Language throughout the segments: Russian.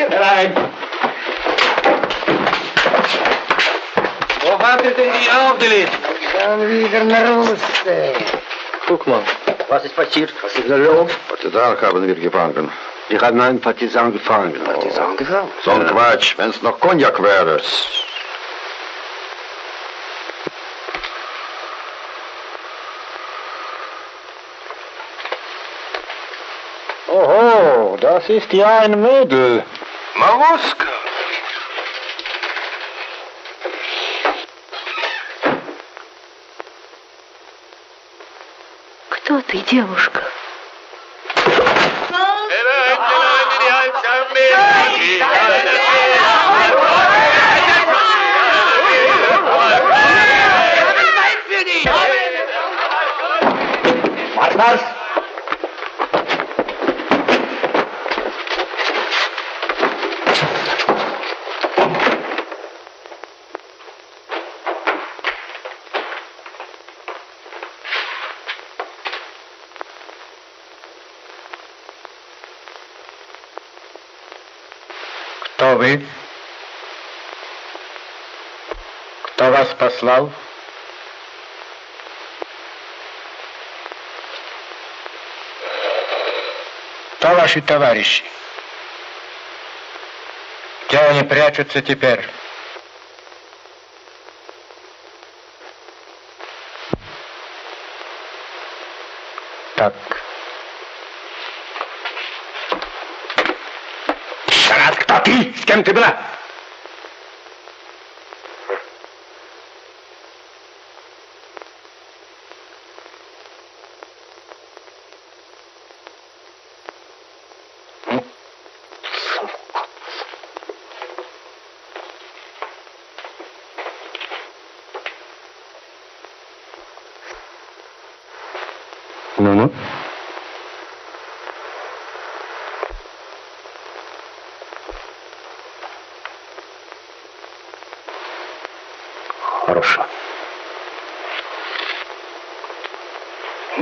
Aus, ihr rein! Wo wartet denn die aufgelegt? Schon wieder nach Hause. Guck mal, was ist passiert? Was ist da los? Partisanen haben wir gefangen. Wir haben einen Partisan gefangen. Partisan gefangen? So ein Quatsch, wenn es noch Cognac wäre. Oho, das ist ja ein Mädel. Maruska! Кто ты, девушка? Marsch, Marsch! Кто вы? Послал? Кто ваши товарищи? Где они прячутся теперь? Так. Тарас, кто ты? С кем ты была?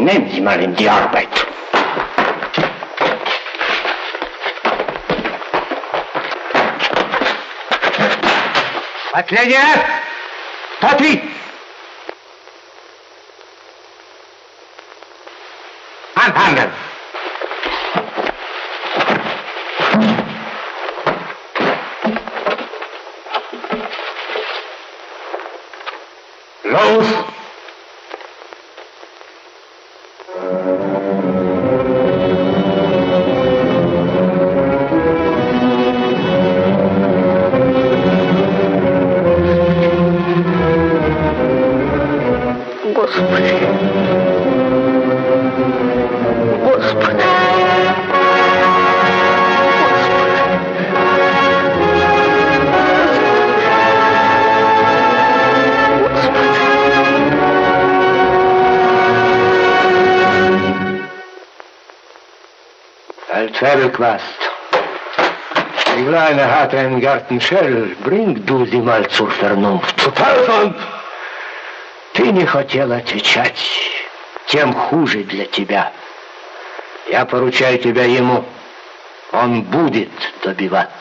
nehmen Sie mal in die Arbeit. Was lernt ihr? Totti! Anfangen! Quast. Die Kleine hat einen Gartenschell. Bring du sie mal zur Vernunft. Zu Teufel! Ты не хотел отвечать. Тем хуже для тебя. Я поручаю тебя ему. Он будет добиваться.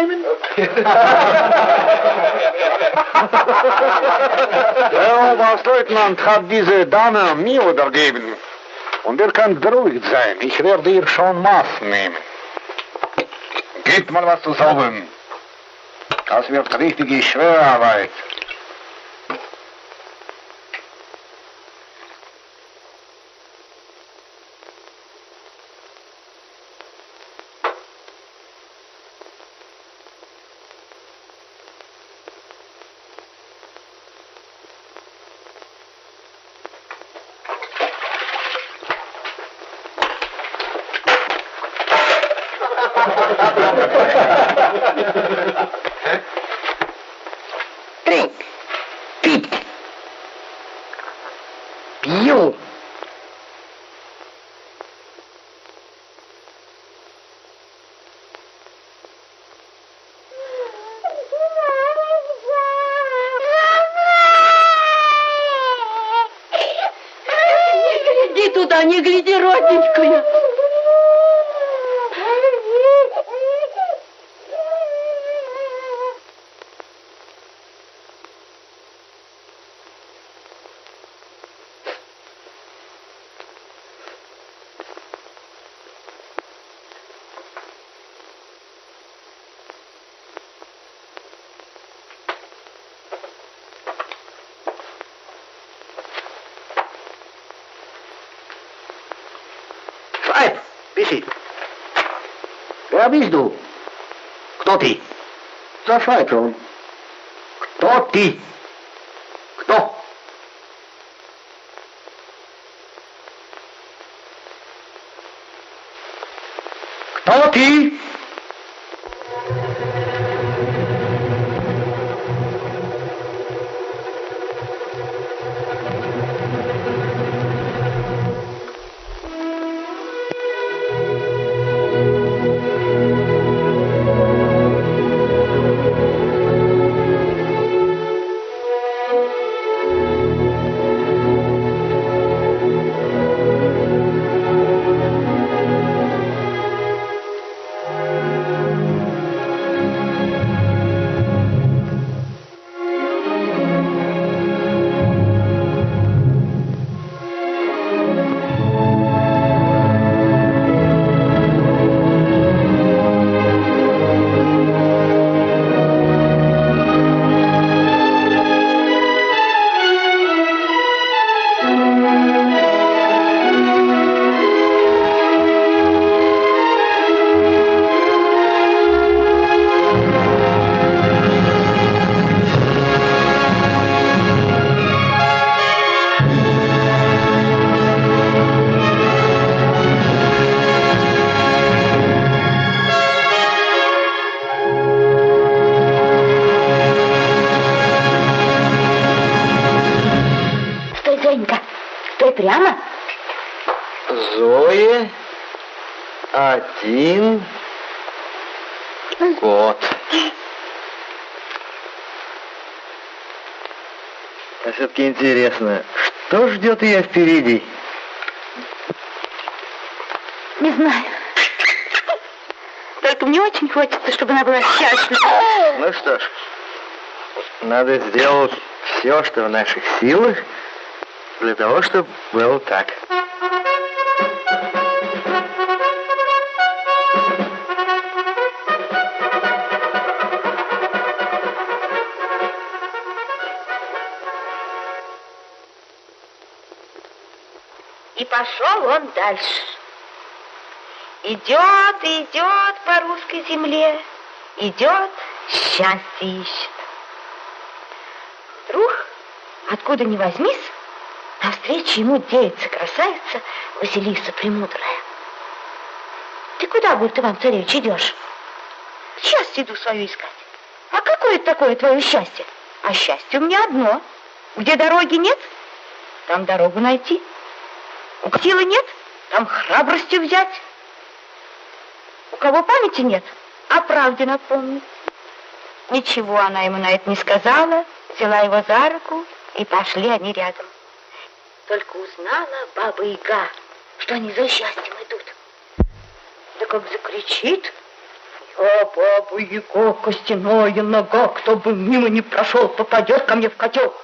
Nehmen? Der Oberstleutnant hat diese Dame mir übergeben. Und er kann beruhigt sein. Ich werde ihr schon Maß nehmen. Geht mal was zusammen. Das wird richtige Schwerarbeit. Не гляди, родненькая. Шайб, пиши. Я объезду. Кто ты? За Шайбом. Кто ты? Интересно, что ждет ее впереди? Не знаю. Только мне очень хочется, чтобы она была счастлива. Ну что ж, надо сделать все, что в наших силах, для того, чтобы было так. И пошел он дальше. Идет идет по русской земле, идет, счастье ищет. Вдруг, откуда ни возьмись, навстречу ему девица красавица Василиса Премудрая. Ты куда, будет Иван Царевич, идешь? Счастье иду свое искать. А какое такое твое счастье? А счастье у меня одно. Где дороги нет, там дорогу найти. У силы нет, там храбрости взять. У кого памяти нет, о правде напомнить. Ничего она ему на это не сказала, взяла его за руку, и пошли они рядом. Только узнала баба Яга, что они за счастьем идут. Да как закричит, я баба Яга, костяная нога, кто бы мимо не прошел, попадет ко мне в котел.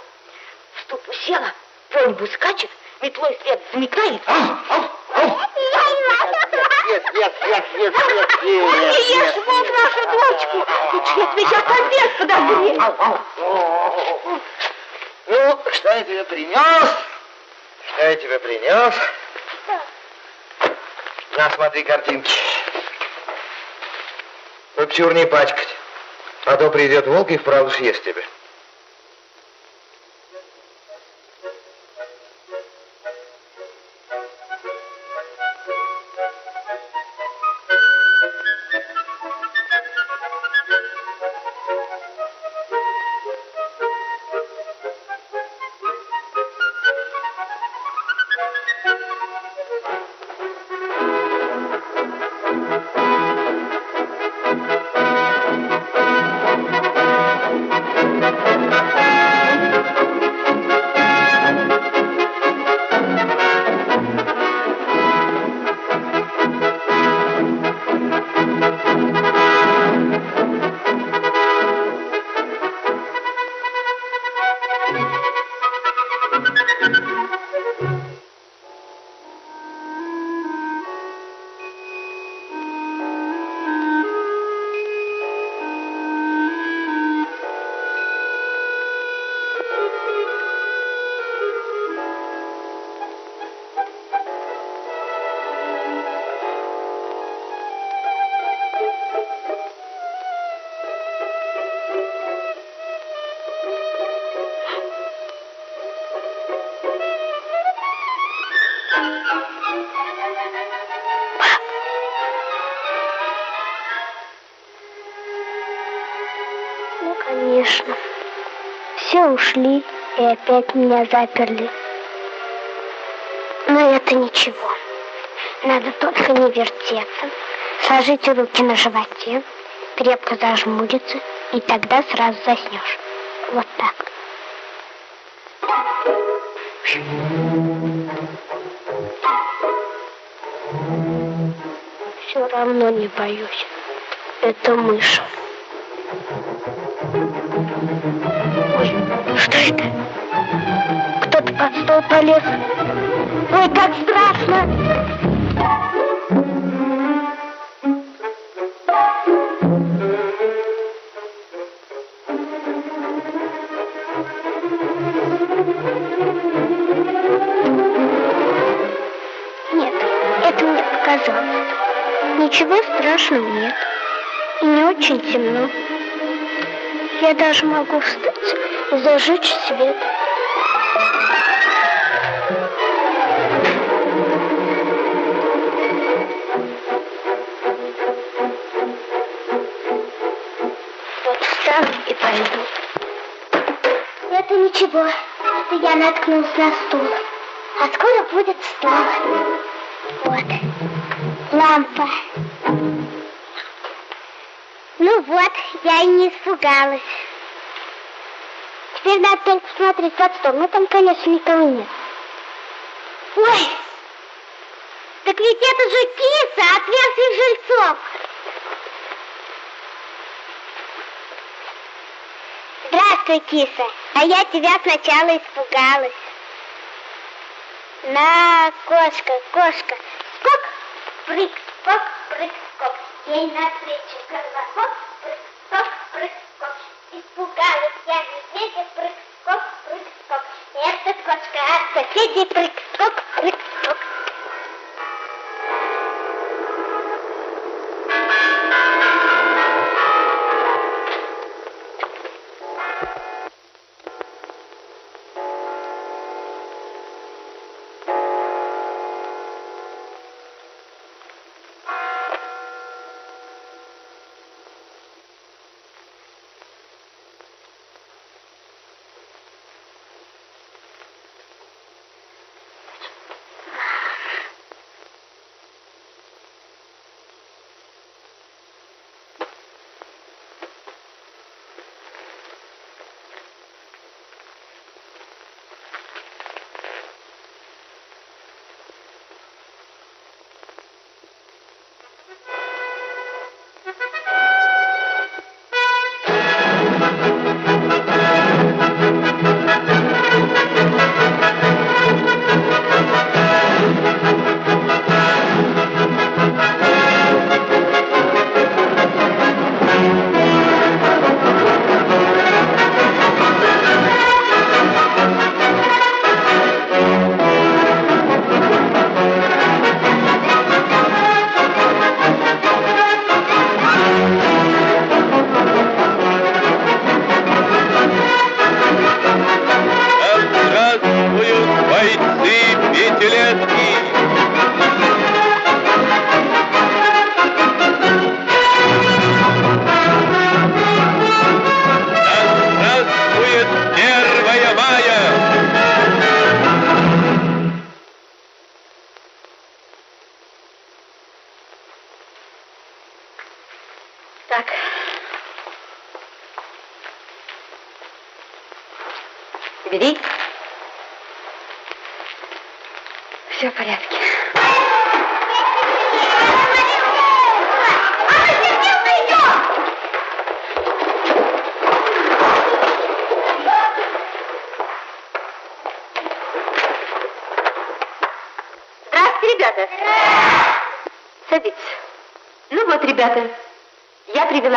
В ступу села, по скачет, метлой след замекает. Нет, нет, нет, нет, нет, Ой, не нет, ешь, нет. вот нашу дочку. Ты я тебе сейчас обед подогрею. Ну, что я тебе принес? Что я тебе принес? На, смотри картинки. Тут чур не пачкать. А то придет волк и вправду съест тебя. И опять меня заперли. Но это ничего. Надо только не вертеться. Сложить руки на животе, крепко зажмуриться, и тогда сразу заснешь. Вот так. Все равно не боюсь. Это мышь. Ой, что это? Кто-то под стол полез. Ой, как страшно! Нет, это мне показалось. Ничего страшного нет. И не очень темно. Я даже могу встать зажечь свет. Вот встану и пойду. Это ничего. Это я наткнулась на стул. А скоро будет стол. Вот. Лампа. Ну вот, я и не испугалась. Надо только посмотреть под стол. Ну, там, конечно, никого нет. Ой! Так ведь это же киса от верхних жильцов. Здравствуй, киса. А я тебя сначала испугалась. На, кошка, кошка. Скок, прыг, скок, прыг, скок. Ей навстречу голова. Скок, прыг, скок, прыг, скок. Испугалась я медведя, прыг, скок, прыг, скок. Это кошка от соседей, прыг,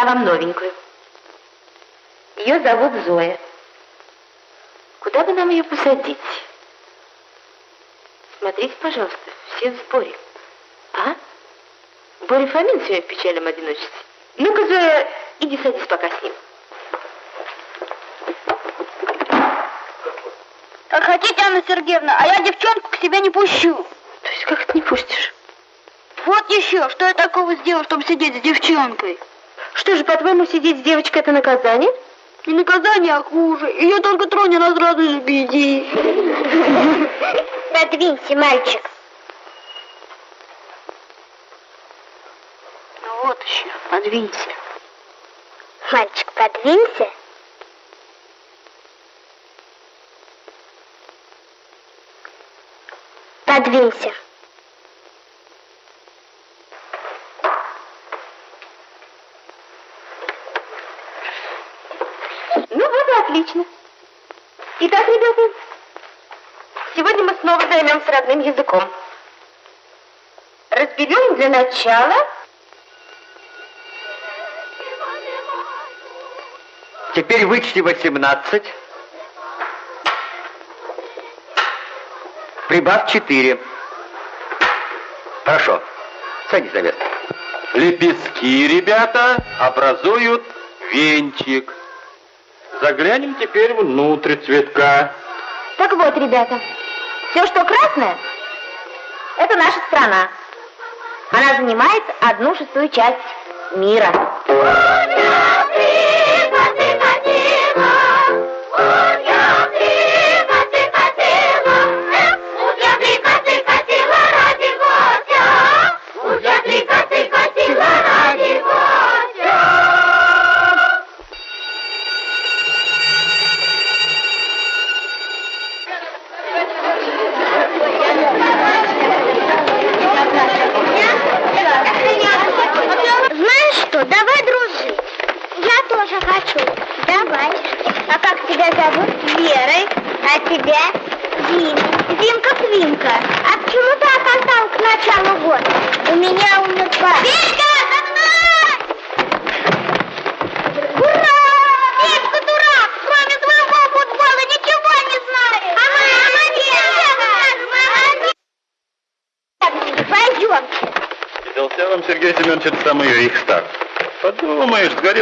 вам новенькую. Ее зовут Зоя. Куда бы нам ее посадить? Смотрите, пожалуйста, все в сборе. А? Боря Фомин сегодня в печальном одиночестве. Ну-ка, Зоя, иди садись пока с ним. Как хотите, Анна Сергеевна, а я девчонку к себе не пущу. То есть как ты не пустишь? Вот еще, что я такого сделал, чтобы сидеть с девчонкой? Что же, по-твоему, сидеть с девочкой это наказание? Не наказание, а хуже. Ее только тронь, она сразу из беди. Подвинься, мальчик. Ну вот еще, подвинься. Мальчик, подвинься. Подвинься. Ну вот и отлично. Итак, ребята, сегодня мы снова займемся родным языком. Разберем для начала Теперь вычти 18. Прибавь 4. Хорошо. Садись на место. Лепестки, ребята, образуют венчик. Заглянем теперь внутрь цветка. Так вот, ребята, все, что красное, это наша страна. Она занимает одну шестую часть мира.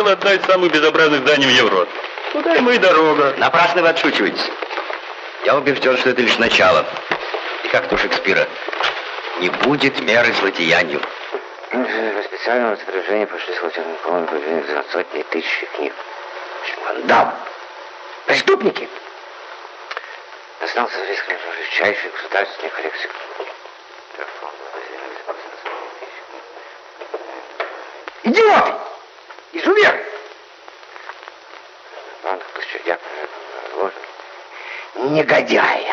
Сгорела одна из самых безобразных зданий в Европе. Куда ему и дорога. Напрасно вы отшучиваетесь. Я убежден, что это лишь начало. И как у Шекспира. Не будет меры злодеянию. По специальному распоряжению пошли с Латерниковым за сотни тысяч книг. Вандам. Преступники. Остался риск величайшей государственной коллекции Негодяи.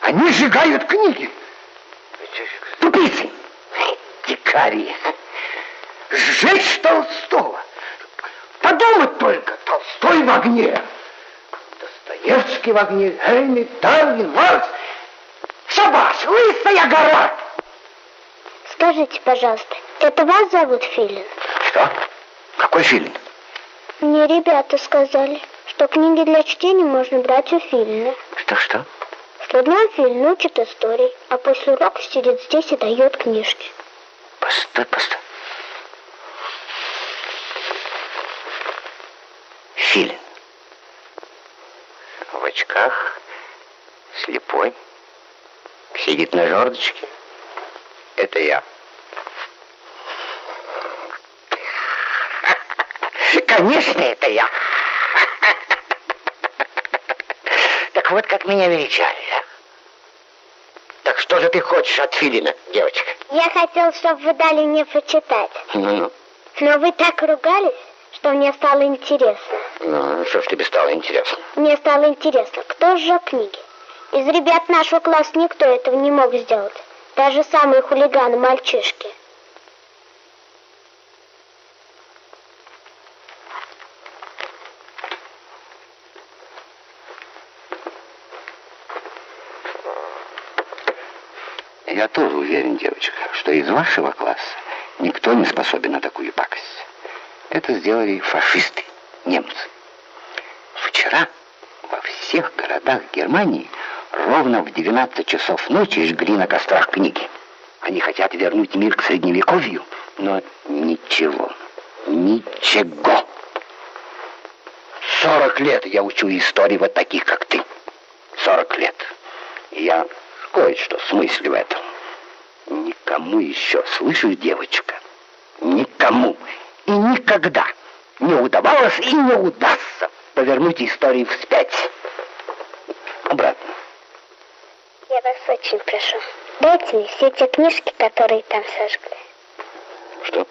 Они сжигают книги. Тупицы. Дикари. Сжечь Толстого. Подумать только. Толстой в огне. Достоевский в огне. Ленин, Дарвин, Маркс. Шабаш, лысая гора. Скажите, пожалуйста, это вас зовут Филин? Что? Какой фильм? Мне ребята сказали, что книги для чтения можно брать у Филина. Что-что? Что днем Филин учит истории, а после урока сидит здесь и дает книжки. Постой, постой. Филин. В очках, слепой, сидит на жердочке. Это я. Конечно, это я. Так вот, как меня величали. Так что же ты хочешь от Филина, девочка? Я хотел, чтобы вы дали мне почитать. Ну-ну. Но вы так ругались, что мне стало интересно. Ну, что ж тебе стало интересно? Мне стало интересно, кто сжег книги. Из ребят нашего класса никто этого не мог сделать. Даже самые хулиганы-мальчишки. Я тоже уверен, девочка, что из вашего класса никто не способен на такую пакость. Это сделали фашисты, немцы. Вчера во всех городах Германии ровно в 12 часов ночи жгли на кострах книги. Они хотят вернуть мир к средневековью, но ничего, ничего. 40 лет я учу истории вот таких, как ты. 40 лет. И я кое-что смыслю в этом. Никому еще, слышишь, девочка, никому и никогда не удавалось и не удастся повернуть историю вспять. Обратно. Я вас очень прошу, дайте мне все те книжки, которые там сожгли. Что?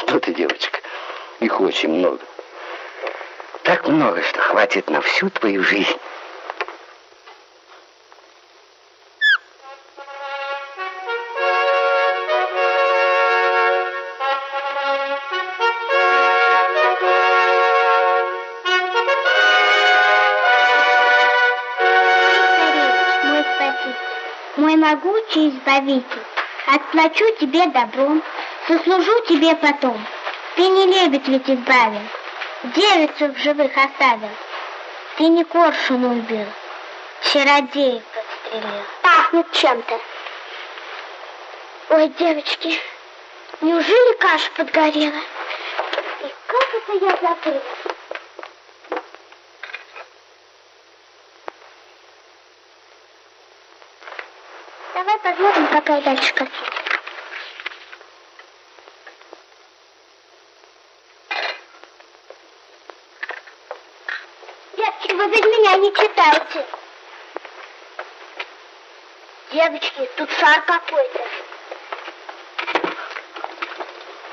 Что ты, девочка? Их очень много. Так много, что хватит на всю твою жизнь. Мой могучий избавитель, отплачу тебе добром, сослужу тебе потом. Ты не лебедь ведь избавил, девицу в живых оставил. Ты не коршуна убил, чародеев подстрелил. Пахнет чем-то. Ой, девочки, неужели каша подгорела? И как это я забыла? Давай посмотрим, какая дальше картина. Девочки, вы без меня не читайте. Девочки, тут шар какой-то.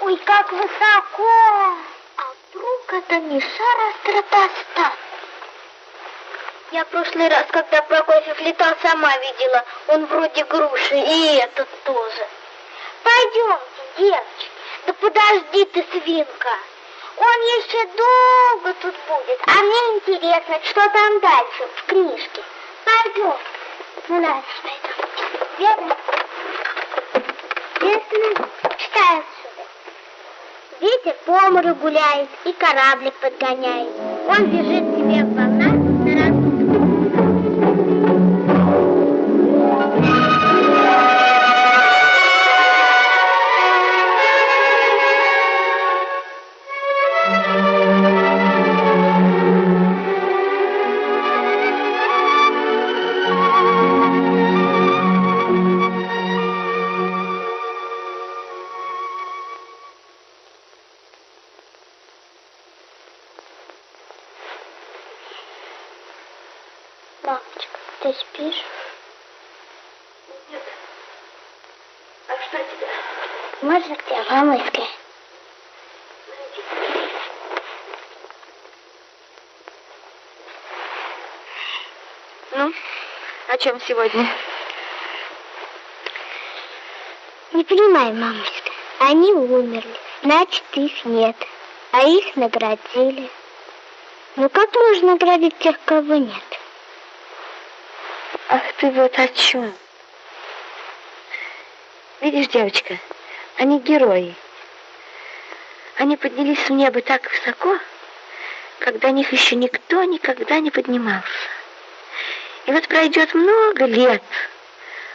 Ой, как высоко! А вдруг это не шар, а стратостат? Я в прошлый раз, когда Прокофьев летал, сама видела. Он вроде груши, и этот тоже. Пойдемте, девочки. Да подожди ты, свинка. Он еще долго тут будет. А мне интересно, что там дальше в книжке. Пойдем. Ну, ладно, пойдем. Верно? Верно? Читай отсюда. Ветер по морю гуляет и кораблик подгоняет. Он бежит себе в волнах чем сегодня? Не понимаю, мамочка. Они умерли, значит, их нет. А их наградили. Ну как можно наградить тех, кого нет? Ах ты вот о чем. Видишь, девочка, они герои. Они поднялись в небо так высоко, когда них еще никто никогда не поднимался. И вот пройдет много лет,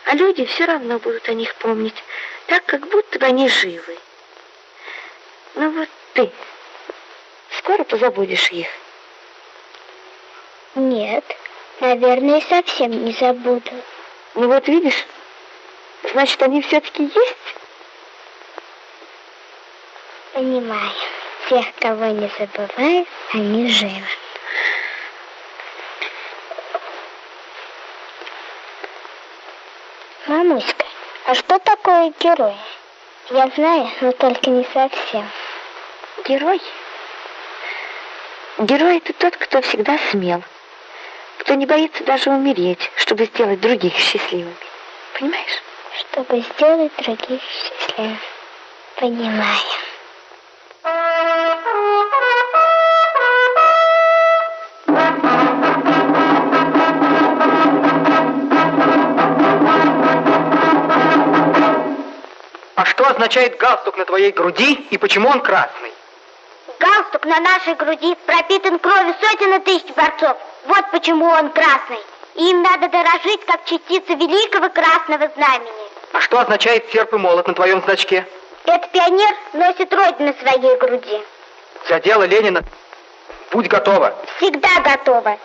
а люди все равно будут о них помнить, так, как будто бы они живы. Ну вот ты скоро позабудешь их. Нет, наверное, совсем не забуду. Ну вот видишь, значит, они все-таки есть? Понимаю. Тех, кого не забываю, они живы. Мамуська, а что такое герой? Я знаю, но только не совсем. Герой Герой — это тот, кто всегда смел, кто не боится даже умереть, чтобы сделать других счастливыми. Понимаешь? Чтобы сделать других счастливыми. Понимаю. А что означает галстук на твоей груди и почему он красный? Галстук на нашей груди пропитан кровью сотен и тысяч борцов. Вот почему он красный. И им надо дорожить, как частица великого красного знамени. А что означает серп и молот на твоем значке? Этот пионер носит родину на своей груди. За дело Ленина будь готова. Всегда готова.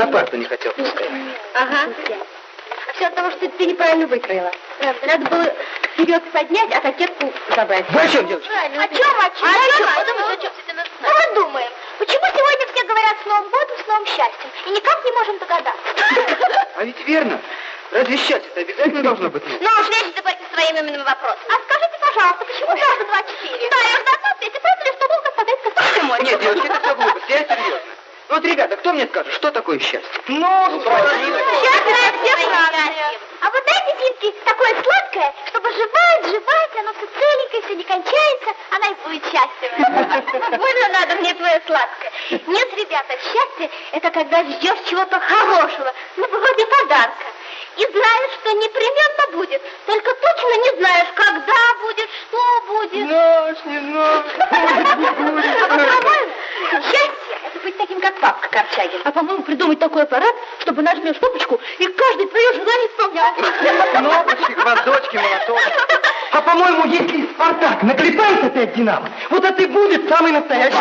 На парту не хотел пускать? Ага. А все от того, что ты неправильно выкроила. Надо было вперед поднять, а кокетку забрать. Вы о чем, девочка? О чем, о чем? А о чем? О чем? О чем? Ну, думаем, почему сегодня все говорят с Новым годом, с новым счастьем, и никак не можем догадаться. А ведь верно. Разве счастье-то обязательно должно быть? Ну уж лезь ты по своим именным вопросам. А скажите, пожалуйста, почему сразу 24? Да, я в ответе, правда ли, что долго подать космической мощи? Нет, девочки, это все глупость. Я серьезно. Вот, ребята, кто мне скажет, что такое счастье? Ну, Сейчас знают все сразу. А вот дайте Финке такое сладкое, чтобы жевать, жевать, оно все целенькое, все не кончается, она и будет счастлива. Больно надо мне твое сладкое. Нет, ребята, счастье это когда ждешь чего-то хорошего, ну, вроде подарка. И знаешь, что непременно будет, только точно не знаешь, когда будет, что будет. Знаешь, не знаешь. А по-моему, счастье это быть таким, как папка Корчагин. А по-моему, придумать такой аппарат, чтобы нажмешь кнопочку, и каждый твое желание исполнялся. Кнопочки, гвоздочки, молоточки. А по-моему, если Спартак наклепает опять Динамо, вот это и будет самый настоящий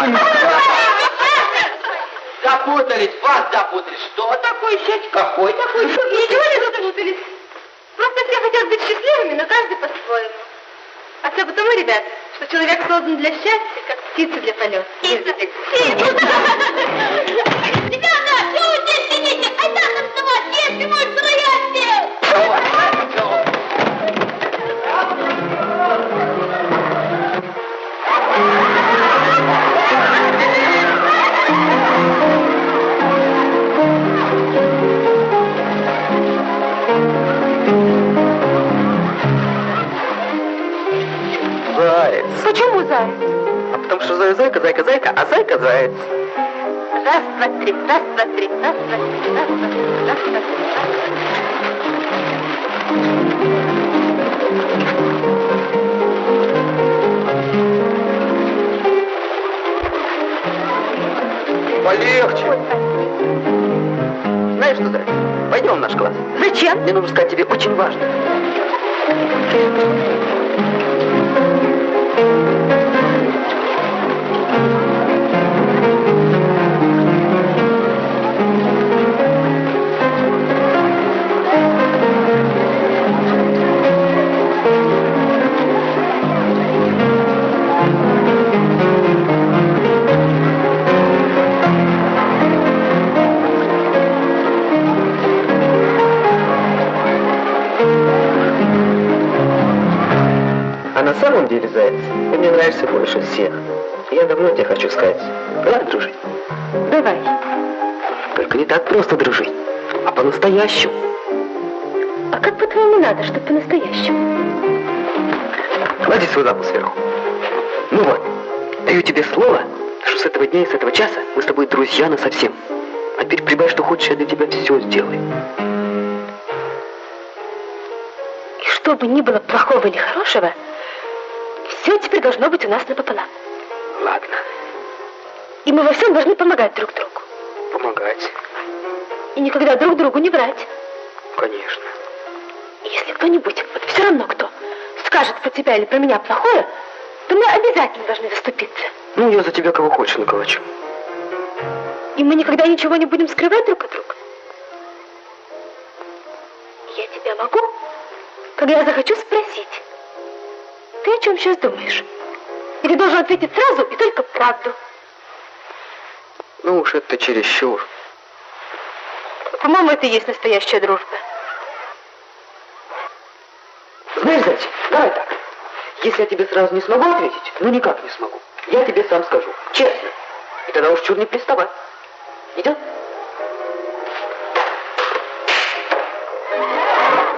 Запутались, вас запутались. Что такое счастье? Какой такой Ничего не запутались. Просто все хотят быть счастливыми, но каждый по-своему. А все потому, ребят, что человек создан для счастья, как птица для полета. Ребята, что вы здесь сидите? Айда танцевать, если может рояль Заяц. Почему заяц? А потому что зая зайка, зайка, зайка, а зайка заяц. Раз, два, три, раз, два, три, раз, два, три, раз, два, три, раз, два, три, раз, два, три. Полегче. Знаешь что, заяц, пойдем в наш класс. Зачем? Мне нужно сказать тебе очень важно. На самом деле, Заяц, ты мне нравишься больше всех. Я давно тебе хочу сказать. Давай дружить. Давай. Только не так просто дружить, а по-настоящему. А как по-твоему надо, чтобы по-настоящему? Клади свою лапу сверху. Ну вот, даю тебе слово, что с этого дня и с этого часа мы с тобой друзья на совсем. А теперь прибавь, что хочешь, я для тебя все сделаю. И что бы ни было плохого или хорошего, все теперь должно быть у нас напополам. Ладно, И мы во всем должны помогать друг другу. помогать. И никогда друг другу не врать. Конечно. И если кто-нибудь, вот все равно кто, скажет про тебя или про меня плохое, то мы обязательно должны заступиться. Ну, я за тебя кого хочешь наколочу. И мы никогда ничего не будем скрывать друг от друга. Я тебя могу, когда я захочу спросить, ты о чем сейчас думаешь? И ты должен ответить сразу и только правду. Ну уж это чересчур. По-моему, это и есть настоящая дружба. Знаешь, зайчик, давай так. Если я тебе сразу не смогу ответить, ну никак не смогу, я тебе сам скажу, честно. И тогда уж чур не приставай. Идет?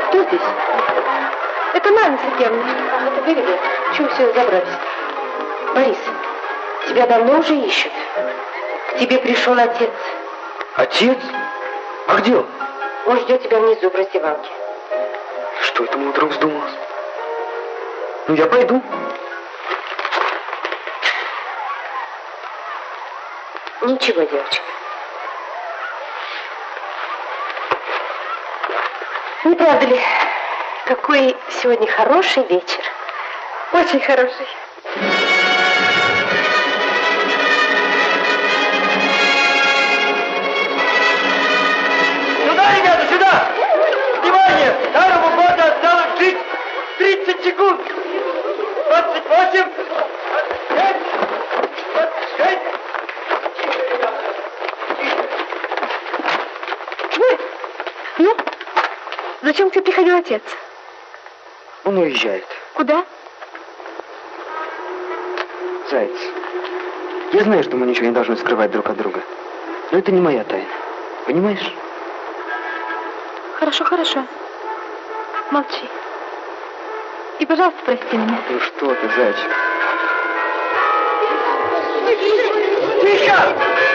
Кто здесь? Это Марина Сергеевна. Ах, это ребят. Чего все забрались? Борис, тебя давно уже ищут. К тебе пришел отец. Отец? А где он? Он ждет тебя внизу в раздевалке. Что это ему вдруг вздумалось? Ну, я пойду. Ничего, девочка. Не правда ли? Какой сегодня хороший вечер. Очень хороший. Сюда, ребята, сюда! Внимание! Старому году осталось жить 30 секунд! 28, 25, 26. Ну, зачем к тебе приходил отец? Он уезжает. Куда? Заяц. Я знаю, что мы ничего не должны скрывать друг от друга. Но это не моя тайна. Понимаешь? Хорошо, хорошо. Молчи. И, пожалуйста, прости меня. Ну что ты, зайчик? Тихо!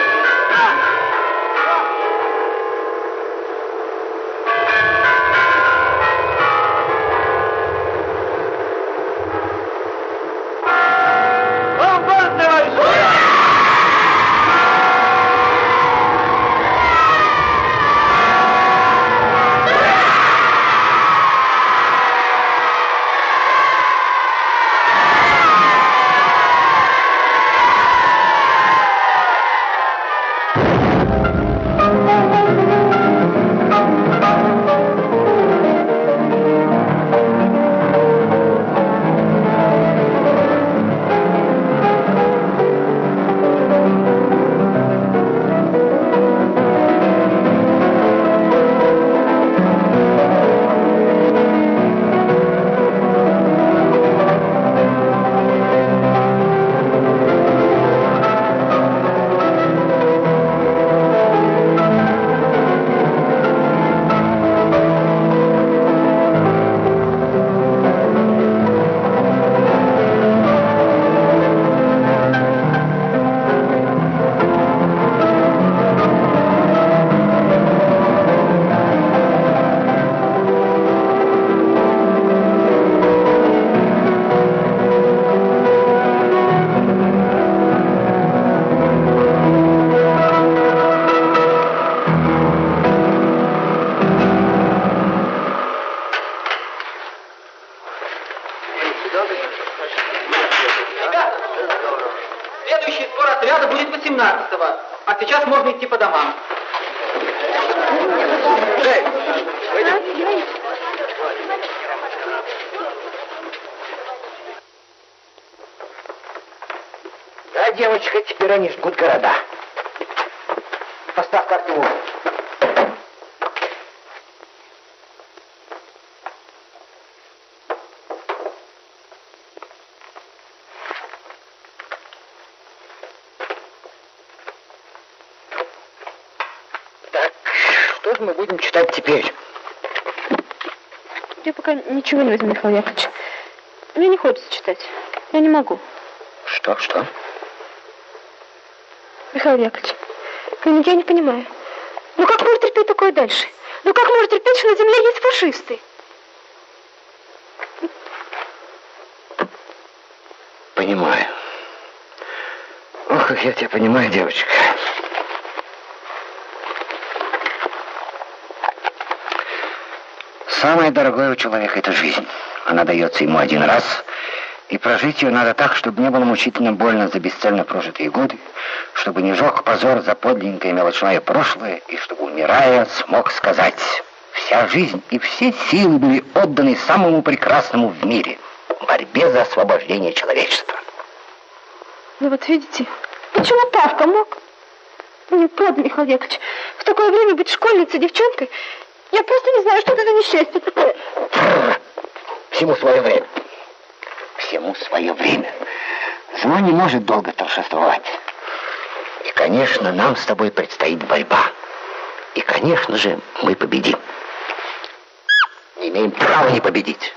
Читать теперь? Я пока ничего не возьму, Михаил Яковлевич. Мне не хочется читать. Я не могу. Что, что? Михаил Яковлевич, ну, я не понимаю. Ну как можно терпеть такое дальше? Ну как можно терпеть, что на земле есть фашисты? Понимаю. Ох, как я тебя понимаю, девочка. Самое дорогое у человека — это жизнь. Она дается ему один раз, и прожить ее надо так, чтобы не было мучительно больно за бесцельно прожитые годы, чтобы не жег позор за подлинное мелочное прошлое, и чтобы, умирая, смог сказать, вся жизнь и все силы были отданы самому прекрасному в мире — борьбе за освобождение человечества. Ну вот видите, почему Павка мог? Мне правда, Михаил Яковлевич, в такое время быть школьницей, девчонкой, я просто не знаю, что это за несчастье такое. Всему свое время. Всему свое время. Зло не может долго торжествовать. И, конечно, нам с тобой предстоит борьба. И, конечно же, мы победим. Не имеем права не победить.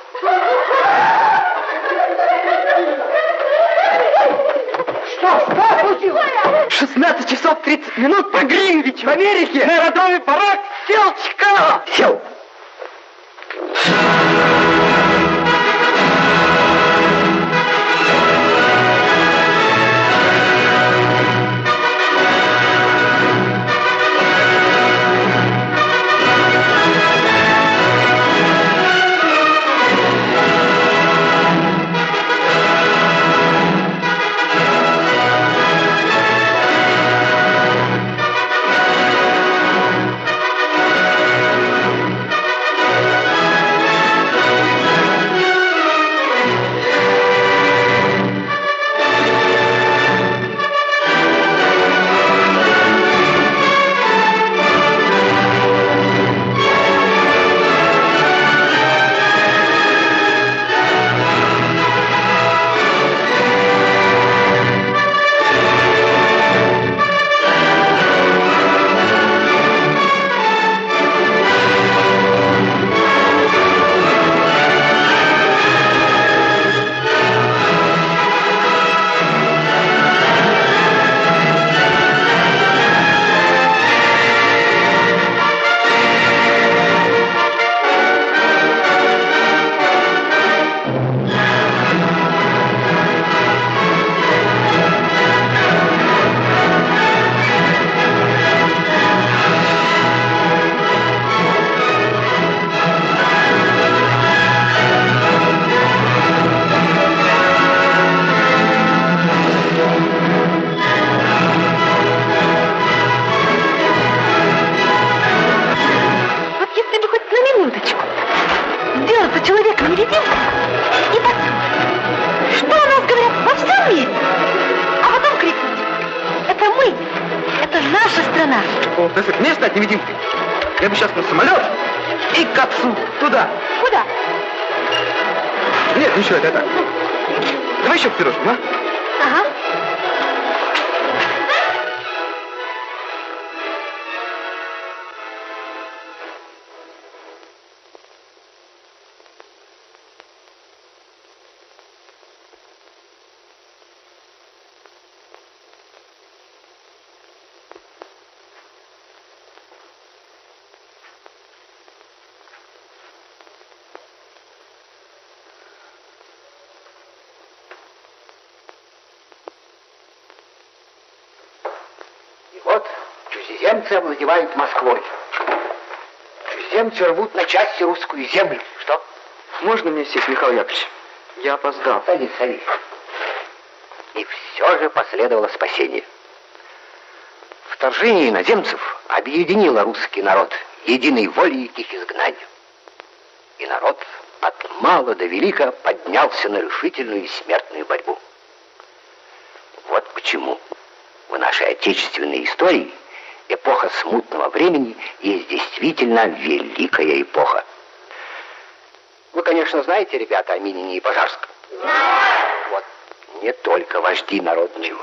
16 часов 30 минут по Гринвичу в Америке на родовый よを聞く чужеземцы овладевают Москвой. Чужеземцы рвут на части русскую землю. Что? Можно мне сесть, Михаил Яковлевич? Я опоздал. Садись, садись. И все же последовало спасение. Вторжение иноземцев объединило русский народ единой волей к их изгнанию. И народ от мала до велика поднялся на решительную и смертную борьбу. Вот почему в нашей отечественной истории эпоха смутного времени есть действительно великая эпоха. Вы, конечно, знаете, ребята, о Минине и Пожарском? Вот не только вожди народные,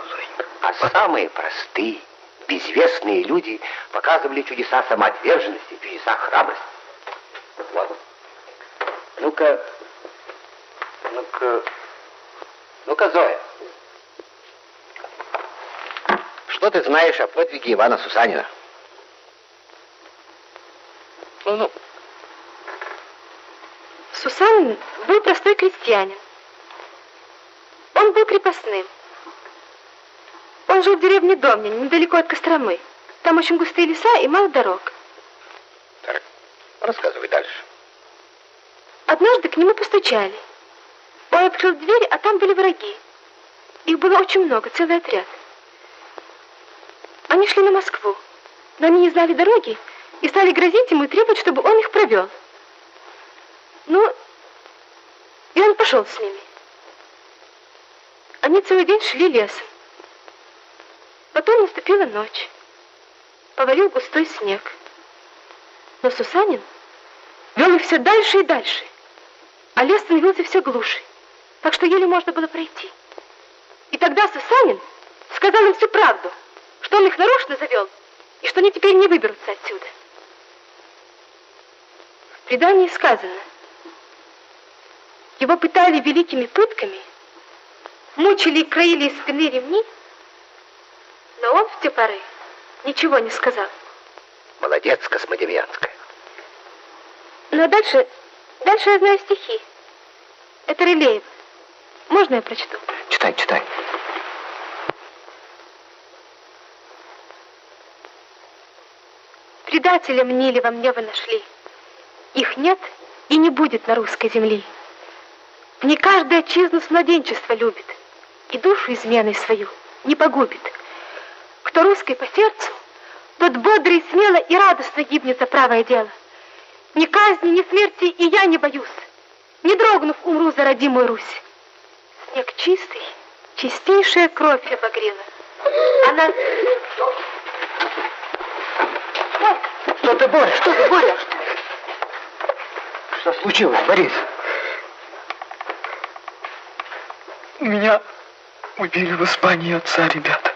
а самые простые, безвестные люди показывали чудеса самоотверженности, чудеса храбрости. Вот. Ну-ка, ну-ка, ну-ка, Зоя. Что ты знаешь о подвиге Ивана Сусанина? Ну-ну. Сусанин был простой крестьянин. Он был крепостным. Он жил в деревне Домнин, недалеко от Костромы. Там очень густые леса и мало дорог. Так, рассказывай дальше. Однажды к нему постучали. Он открыл дверь, а там были враги. Их было очень много, целый отряд. Они шли на Москву, но они не знали дороги и стали грозить ему и требовать, чтобы он их провел. Ну, и он пошел с ними. Они целый день шли лесом. Потом наступила ночь. Повалил густой снег. Но Сусанин вел их все дальше и дальше, а лес становился все глуше, так что еле можно было пройти. И тогда Сусанин сказал им всю правду, что он их нарочно завел, и что они теперь не выберутся отсюда. В предании сказано, его пытали великими пытками, мучили и краили из спины ремни, но он в те поры ничего не сказал. Молодец, Космодемьянская. Ну а дальше, дальше я знаю стихи. Это Рылеев. Можно я прочту? Читай, читай. Предателя мнили во мне вы нашли. Их нет и не будет на русской земле. Не каждый отчизну с младенчества любит и душу изменой свою не погубит. Кто русской по сердцу, тот бодрый, смело и радостно гибнет за правое дело. Ни казни, ни смерти и я не боюсь. Не дрогнув, умру за родимую Русь. Снег чистый, чистейшая кровь обогрела. Она... Что ты, Боря? Что ты, Боря? Что случилось, Борис? Меня убили в Испании отца, ребята.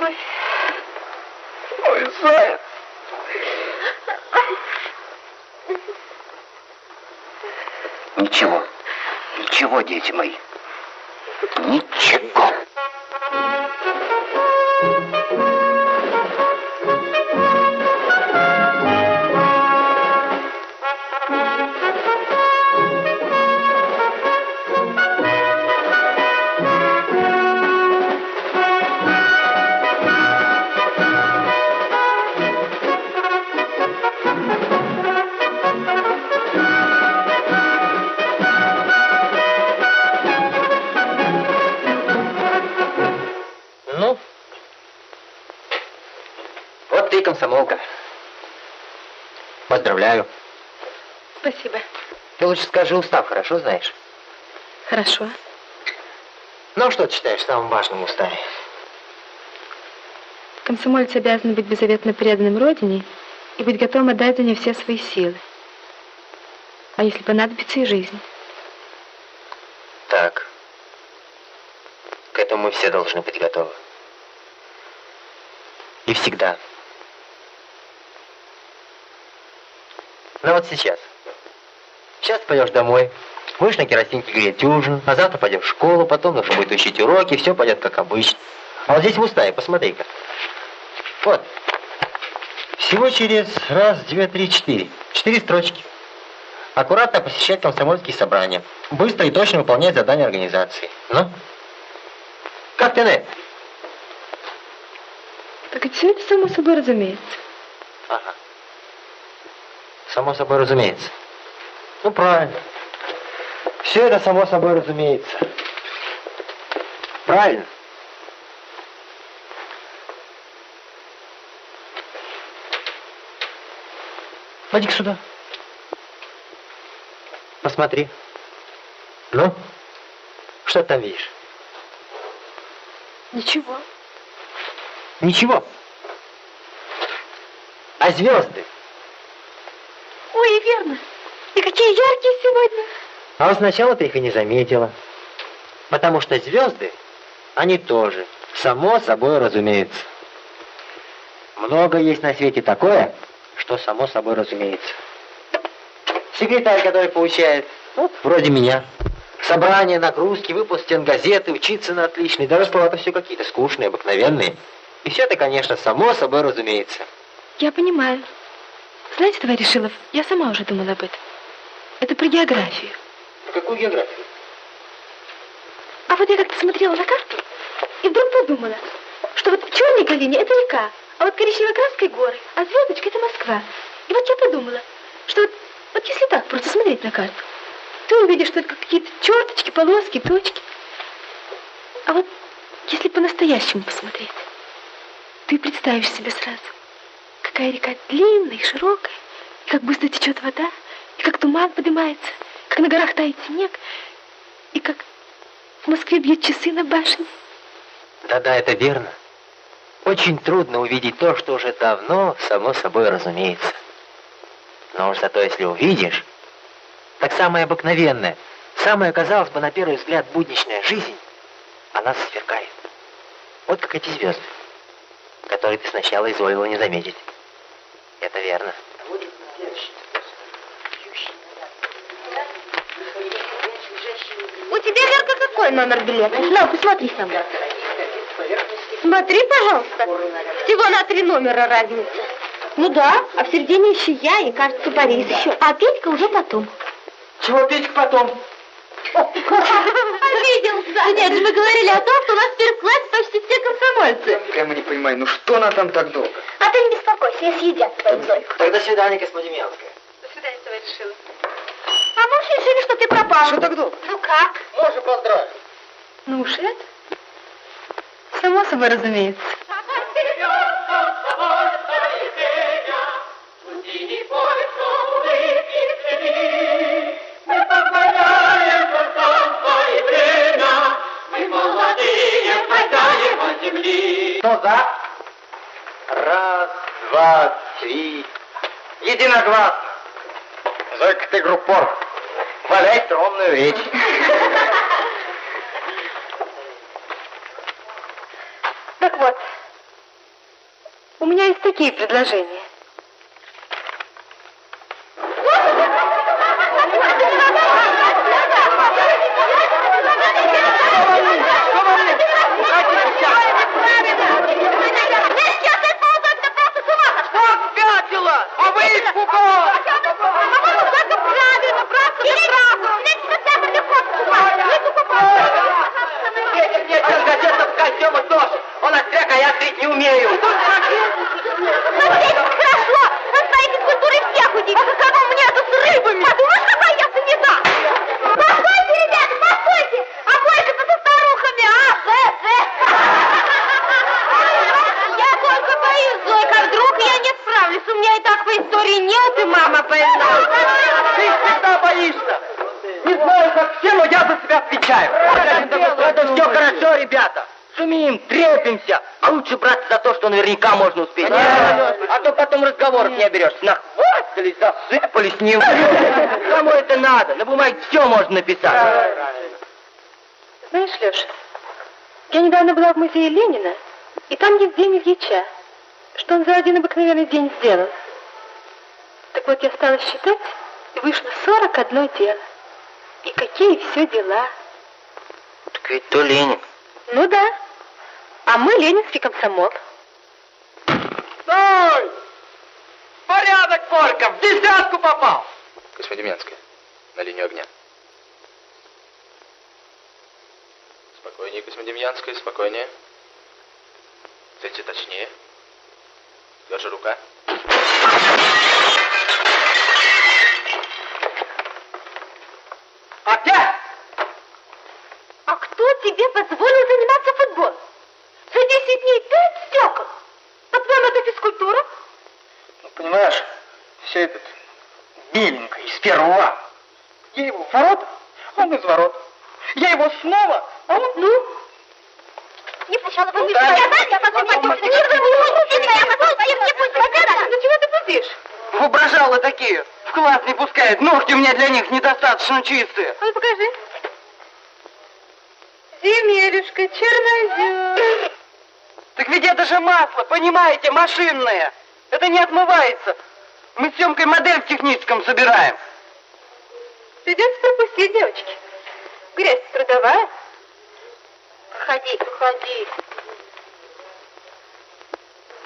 Ой, Ой, заяц. Ничего. Ничего, дети мои. Ничего. Спасибо. Ты лучше скажи устав, хорошо знаешь? Хорошо. Ну, что ты считаешь самым важным в уставе? Комсомолец обязан быть беззаветно преданным Родине и быть готовым отдать за нее все свои силы. А если понадобится и жизнь. Так. К этому мы все должны быть готовы. И всегда. Ну вот сейчас. Сейчас пойдешь домой, будешь на керосинке греть ужин, а завтра пойдешь в школу, потом нужно будет учить уроки, все пойдет как обычно. А вот здесь в уставе, посмотри-ка. Вот. Всего через раз, две, три, четыре. Четыре строчки. Аккуратно посещать комсомольские собрания. Быстро и точно выполнять задания организации. Ну? Как ты, Нэ? Так и все это само собой разумеется. Ага. Само собой разумеется. Ну, правильно. Все это само собой разумеется. Правильно. Поди сюда. Посмотри. Ну, что ты там видишь? Ничего. Ничего. А звезды? Ой, верно. И какие яркие сегодня. А вот сначала ты их и не заметила. Потому что звезды, они тоже, само собой разумеется. Много есть на свете такое, что само собой разумеется. Секретарь, который получает, ну, вроде меня. Собрания, нагрузки, выпуск стенгазеты, учиться на отличный, даже расплаты все какие-то скучные, обыкновенные. И все это, конечно, само собой разумеется. Я понимаю. Знаете, товарищ Шилов, я сама уже думала об этом. Это про географию. Какую географию? А вот я как-то смотрела на карту и вдруг подумала, что вот в черной это река, а вот коричнево-краской горы, а звездочка это Москва. И вот я подумала, что вот, вот если так просто смотреть на карту, ты увидишь только какие-то черточки, полоски, точки. А вот если по-настоящему посмотреть, ты представишь себе сразу, какая река длинная и широкая, и как быстро течет вода, и как туман поднимается, как на горах тает снег, и как в Москве бьют часы на башне. Да-да, это верно. Очень трудно увидеть то, что уже давно, само собой разумеется. Но уж зато если увидишь, так самое обыкновенное, самая, казалось бы, на первый взгляд будничная жизнь, она сверкает. Вот как эти звезды, которые ты сначала изволила не заметить. Это верно. У тебя, Верка, какой номер билета? На, посмотри сам. Смотри, пожалуйста. Всего на три номера разница. Ну да, а в середине еще я и, кажется, Борис еще. А Петька уже потом. Чего Петька потом? Обиделся. Нет, же мы говорили о том, что у нас в первом классе почти все комсомольцы. Я не понимаю, ну что она там так долго? А ты не беспокойся, я съедят твою Зойку. Тогда свидание, Космодемьянская. До свидания, товарищ Шилов. А мы уж решили, что ты пропал. Что так долго? Ну как? Можно поздравить. Ну уж это. Само собой разумеется. Кто за? Раз, два, три. Единогласно. Зойка, ты группор. Валяй тронную речь. Так вот, у меня есть такие предложения. Спятила! А вы испугались! Ветер мне сейчас газетов костюмы тоже. Он остряк, а я стрить не умею. Хорошо, на своей физкультуре всех удивишь. А каково мне это с рыбами? Подумаешь, какая я санита? Постойте, ребята, постойте! А бойка-то со старухами, а? Э, э. Я только боюсь, Зойка, вдруг я не справлюсь. У меня и так по истории нет, и мама больна. Ты всегда боишься. Не знаю, как все, но я за себя отвечаю. Это все хорошо, ребята. Сумеем, трепимся. А лучше браться за то, что наверняка можно успеть. А то потом разговоров не оберешься. Нахвастались, засыпались, не Кому это надо? На бумаге все можно написать. Знаешь, Леша, я недавно была в музее Ленина, и там есть день Ильича. Что он за один обыкновенный день сделал? Так вот, я стала считать, и вышло 41 дело. И какие все дела. Так ведь то Ленин. Ну да. А мы ленинский комсомол. Стой! Порядок, Форка! В десятку попал! Космодемьянская, на линию огня. Спокойнее, Космодемьянская, спокойнее. Цельте точнее. Тверже рука. Опять? А кто тебе позволил заниматься футболом? За 10 дней пять стекол. По-твоему, это физкультура? Ну, понимаешь, все этот беленько из первого. Я его в ворота, он из ворот. Я его снова, а он... Ну? Не сначала вы да. я потом выпустите меня, потом не пустите. Ну чего ты пустишь? Воображалы такие. В класс не пускают. Ногти у меня для них недостаточно чистые. А ну покажи. Земелюшка, чернозем. Так ведь это же масло, понимаете, машинное. Это не отмывается. Мы с Семкой модель в техническом собираем. Придется пропустить, девочки. Грязь трудовая. Проходи, проходи.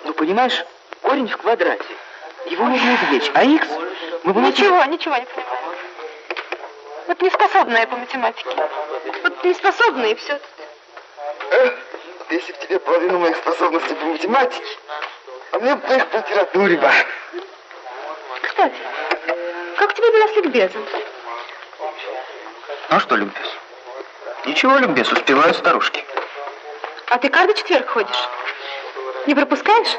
Ну, понимаешь, корень в квадрате. Его нужно извлечь. А X мы будем... Ничего, ничего не понимаю. Вот неспособная по математике. Вот неспособная и все. Эх, если бы тебе половину моих способностей по математике, а мне бы их по литературе бы. Кстати, как тебе была с ликбезом? А что ликбез? Ничего, ликбез, успевают старушки. А ты каждый четверг ходишь? Не пропускаешь?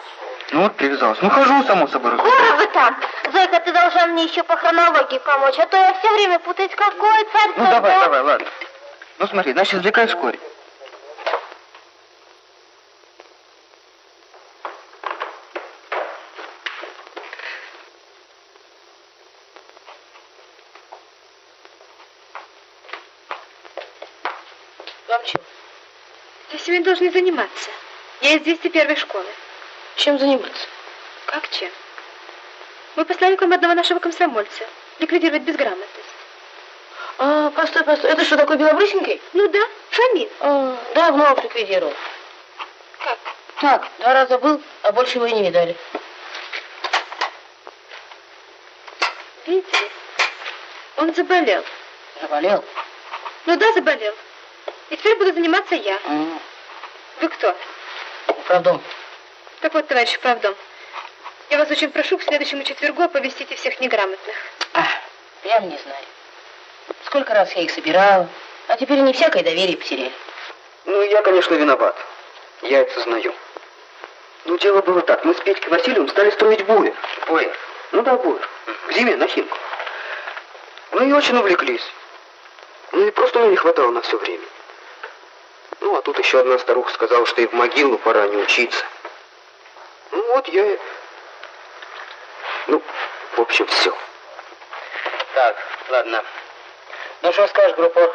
Ну вот привязалась. Ну хожу, само собой, Скоро вы там. Зойка, ты должна мне еще по хронологии помочь, а то я все время путаюсь, какой царь Ну давай, давай, ладно. Ну смотри, значит, корень. Молчу. Ты сегодня должны заниматься. Я из 201 школы. Чем заниматься? Как чем? Мы послали к вам одного нашего комсомольца. Ликвидировать безграмотность. А, постой, постой. Это что, такой белобрысенький? Ну да, Шамиль. А, давно ликвидировал. Как? Так, два раза был, а больше его и не видали. Видите? Он заболел. Заболел? Ну да, заболел. И теперь буду заниматься я. М, Вы кто? Правдом. Так вот, товарищ правдом. Я вас очень прошу к следующему четвергу оповестите всех неграмотных. А, прям не знаю. Сколько раз я их собирал, а теперь они всякое доверие потеряли. Ну, я, конечно, виноват. Я это сознаю. Ну, дело было так. Мы с Петькой Васильевым стали строить буер. Буер? Ну да, буер. К зиме, на химку. Ну и очень увлеклись. Ну и просто мне не хватало на все время. Ну, а тут еще одна старуха сказала, что и в могилу пора не учиться. Ну вот я... и- Ну, в общем, все. Так, ладно. Ну, что скажешь, группа?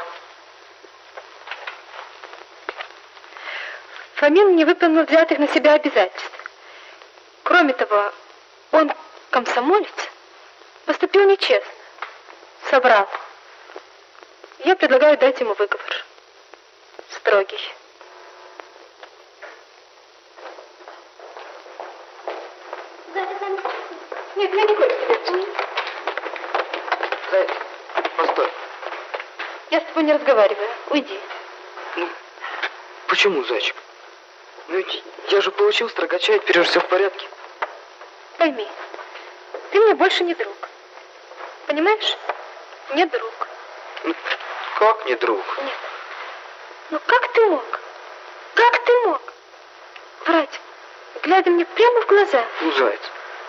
Фомин не выполнил взятых на себя обязательств. Кроме того, он, комсомолец, поступил нечестно. Собрал. Я предлагаю дать ему выговор. Строгий. Нет, я не хочу тебя. Зайц, постой. Я с тобой не разговариваю. Уйди. Почему, зайчик? Ну ведь я же получил строгача, и теперь же все в порядке. Пойми, ты мне больше не друг. Понимаешь? Не друг. Как не друг? Ну как ты мог? Как ты мог? Врать, глядя мне прямо в глаза. Ну, заяц,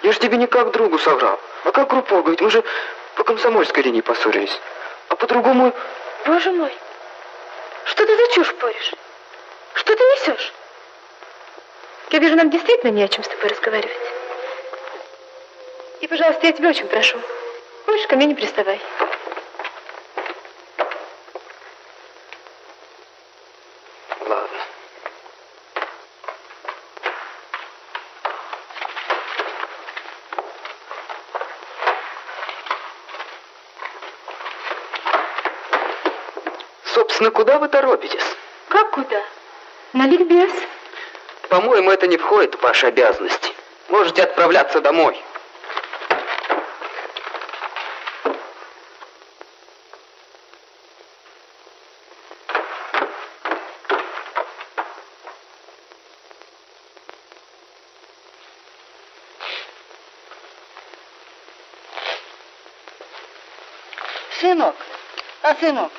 я же тебе не как другу соврал, а как группа, говорит, мы же по комсомольской линии поссорились. А по-другому... Боже мой, что ты за чушь поришь? Что ты несешь? Я вижу, нам действительно не о чем с тобой разговаривать. И, пожалуйста, я тебя очень прошу, больше ко мне не приставай. Ладно. Собственно, куда вы торопитесь? Как куда? На ликбез. По-моему, это не входит в ваши обязанности. Можете отправляться домой. Сынок, а сынок,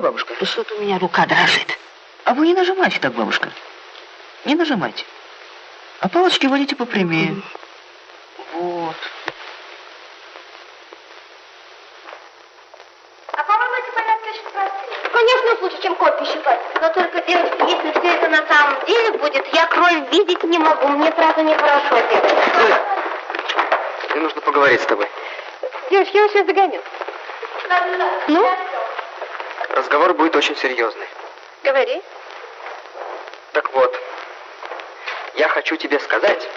Бабушка? да что-то у меня рука дрожит. А вы не нажимайте так, бабушка. Не нажимайте. А палочки водите попрямее. Вот. А по-моему, эти порядки очень простые. Конечно, лучше, чем копии считать. Но только, девочки, если все это на самом деле будет, я кровь видеть не могу. Мне сразу нехорошо делать. Мне нужно поговорить с тобой. Девочки, я вас сейчас догоню. Ну? Разговор будет очень серьезный. Говори. Так вот, я хочу тебе сказать,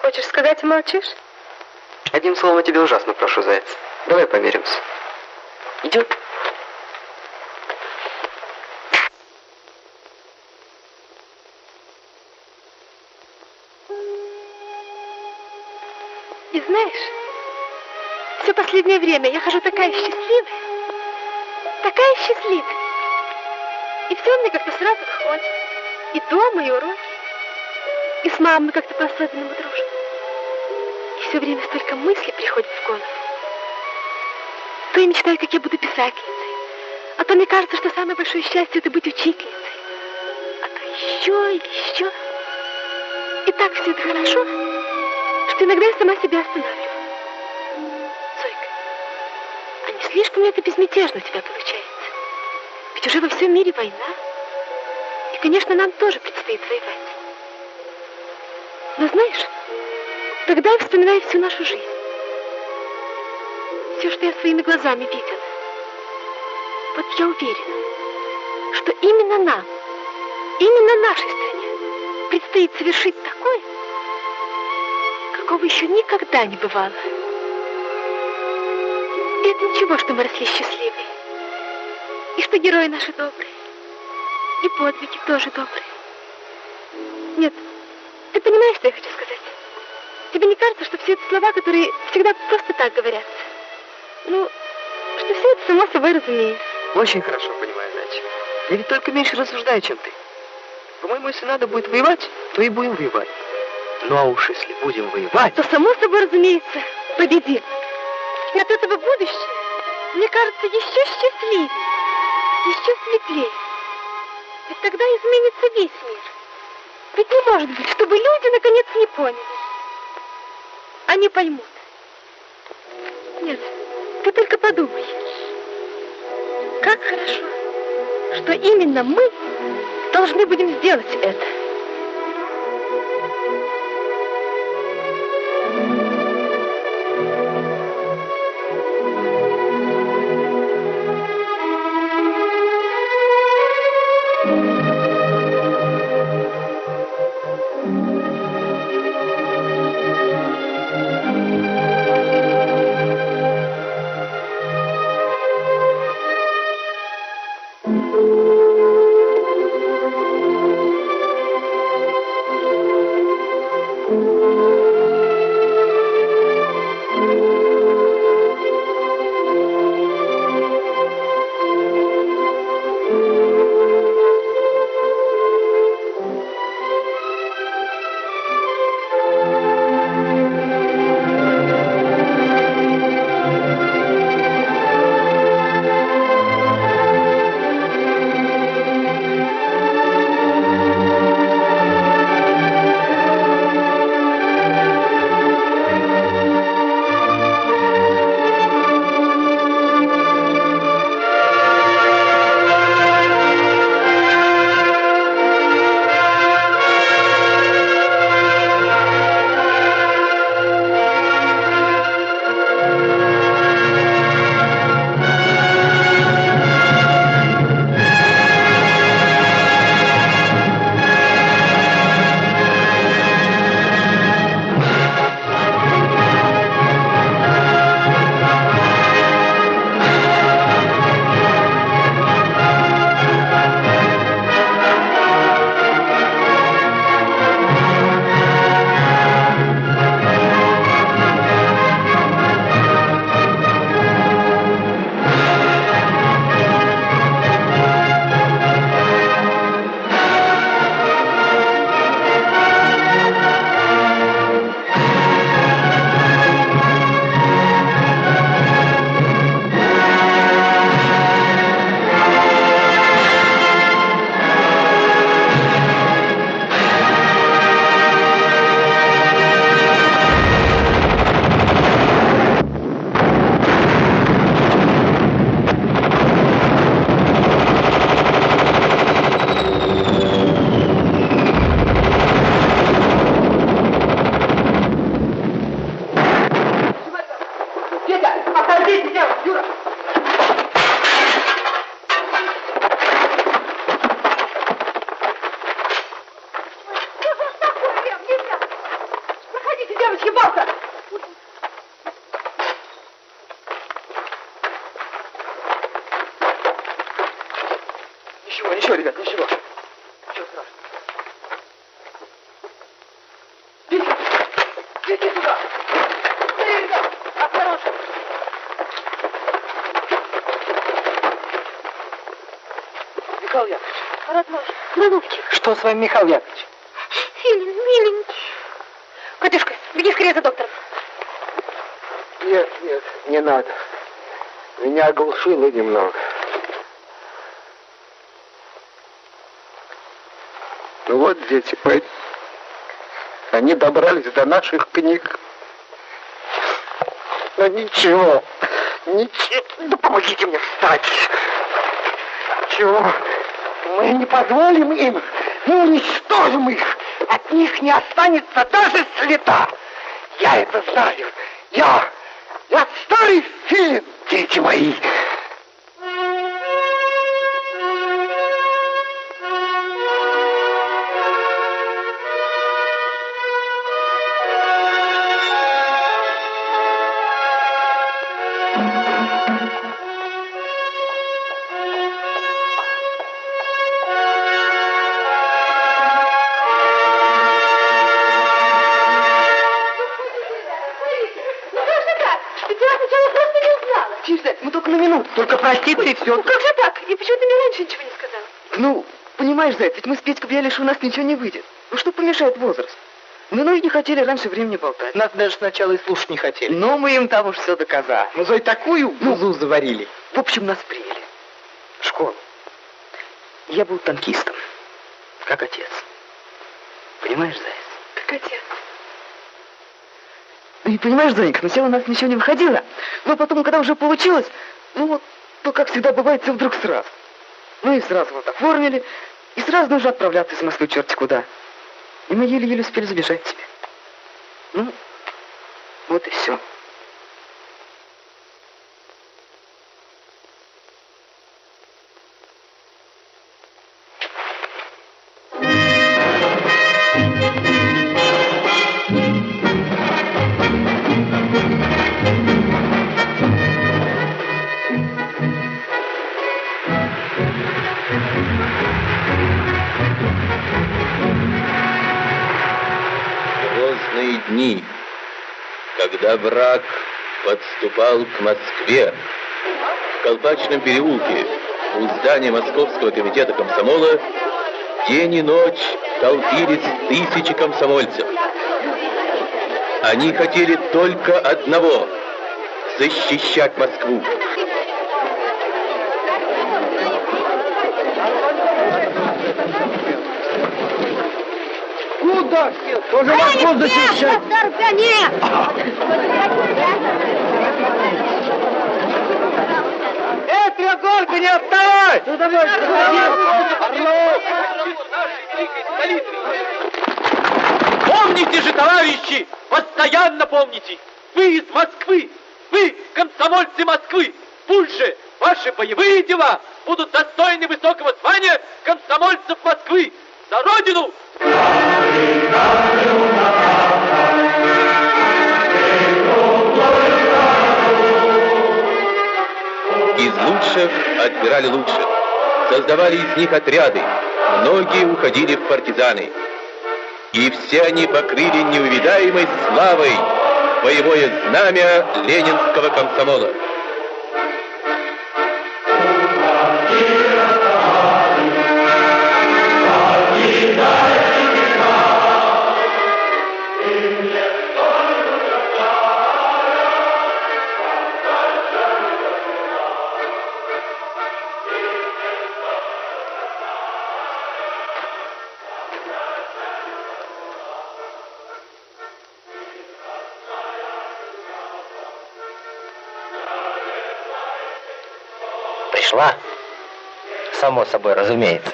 Хочешь сказать и молчишь? одним словом, я тебя ужасно прошу, Заяц. Давай помиримся. Идет? Последнее время я хожу такая счастливая, такая счастливая. И все мне как-то сразу выходит. И дома, и уроки. И с мамой как-то по-особенному дружим. И все время столько мыслей приходит в голову. То я мечтаю, как я буду писательницей. А то мне кажется, что самое большое счастье это быть учительницей. А то еще и еще. И так все это хорошо, что иногда я сама себя останавливаю. Слишком ли это безмятежно у тебя получается? Ведь уже во всем мире война. И, конечно, нам тоже предстоит воевать. Но знаешь, тогда я вспоминаю всю нашу жизнь. Все, что я своими глазами видела. Вот я уверена, что именно нам, именно нашей стране предстоит совершить такое, какого еще никогда не бывало. Ничего, что мы росли счастливые. И что герои наши добрые. И подвиги тоже добрые. Нет, ты понимаешь, что я хочу сказать? Тебе не кажется, что все это слова, которые всегда просто так говорятся? Ну, что все это само собой разумеется. Очень хорошо понимаю, Надя. Я ведь только меньше рассуждаю, чем ты. По-моему, если надо будет воевать, то и будем воевать. Ну а уж если будем воевать... То само собой разумеется, победим. И от этого будущее, мне кажется, еще счастливее, еще светлее. Ведь тогда изменится весь мир. Ведь не может быть, чтобы люди наконец не поняли. Они поймут. Нет, ты только подумай. Как хорошо, что именно мы должны будем сделать это. С вами, Михаил Яковлевич? Филин, миленький. Катюшка, беги скорее за доктором. Нет, нет, не надо. Меня оглушило немного. Ну вот дети, пойдем. Они добрались до наших книг. Но ничего, ничего. Да помогите мне встать. Чего? Мы не позволим им. Мы уничтожим их. От них не останется даже следа. Я это знаю. Я, я старый филин, дети мои. Ведь мы с Петькой что у нас ничего не выйдет. Ну что помешает возраст? Мы ну и не хотели раньше времени болтать. Нас даже сначала и слушать не хотели. Но мы им там уж все доказали. Мы Зой такую Ну, бузу заварили. В общем, нас приняли. В школу. Я был танкистом. Как отец. Понимаешь, Заяц? Как отец. Ну и понимаешь, Занька, сначала у нас ничего не выходило, но потом, когда уже получилось, ну вот, то, как всегда бывает, все вдруг сразу. Ну и сразу вот оформили, и сразу нужно отправляться из Москвы черти куда. И мы еле-еле успели забежать тебе. Ну, вот и все. Враг подступал к Москве, в Колпачном переулке у здания Московского комитета комсомола день и ночь толпились тысячи комсомольцев. Они хотели только одного — защищать Москву. Куда? Тоже Москву защищать? Эй, треуголька, не отставай! Ну давай, Помните же, товарищи, постоянно помните, вы из Москвы, вы комсомольцы Москвы. Пусть же ваши боевые дела будут достойны высокого звания комсомольцев Москвы. За Родину! Из лучших отбирали лучших. Создавали из них отряды. Многие уходили в партизаны. И все они покрыли неувидаемой славой боевое знамя ленинского комсомола. Пришла? Само собой, разумеется.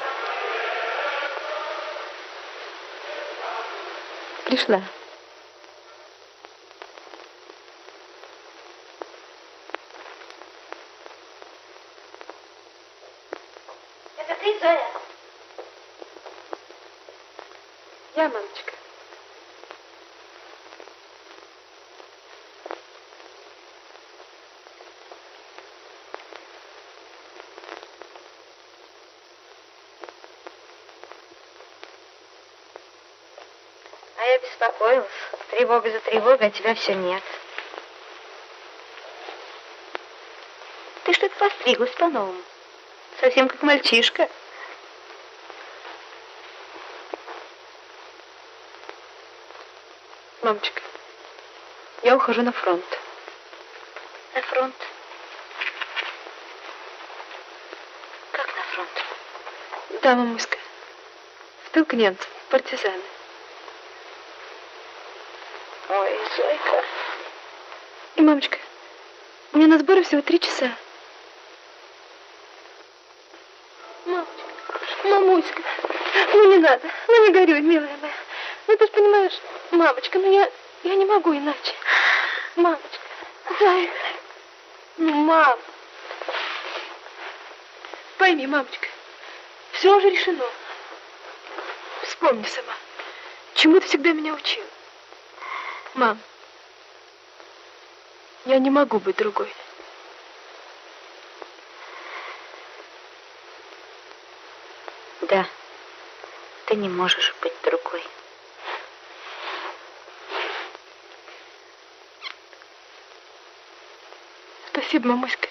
Пришла. Это ты, Зоя? Я, мамочка. беспокоил. Тревога за тревогой, а тебя все нет. Ты что-то постриглась по-новому. Совсем как мальчишка. Мамочка, я ухожу на фронт. На фронт? Как на фронт? Да, мамуська. В тыл к немцам, партизаны. Мамочка, у меня на сборы всего три часа. Мамочка, мамуська, ну не надо, ну не горюй, милая моя. Ну ты же понимаешь, мамочка, ну я, я не могу иначе. Мамочка, зайка, ну мам. Пойми, мамочка, все уже решено. Вспомни сама, чему ты всегда меня учила. Мам, я не могу быть другой. Да, ты не можешь быть другой. Спасибо, мамуська.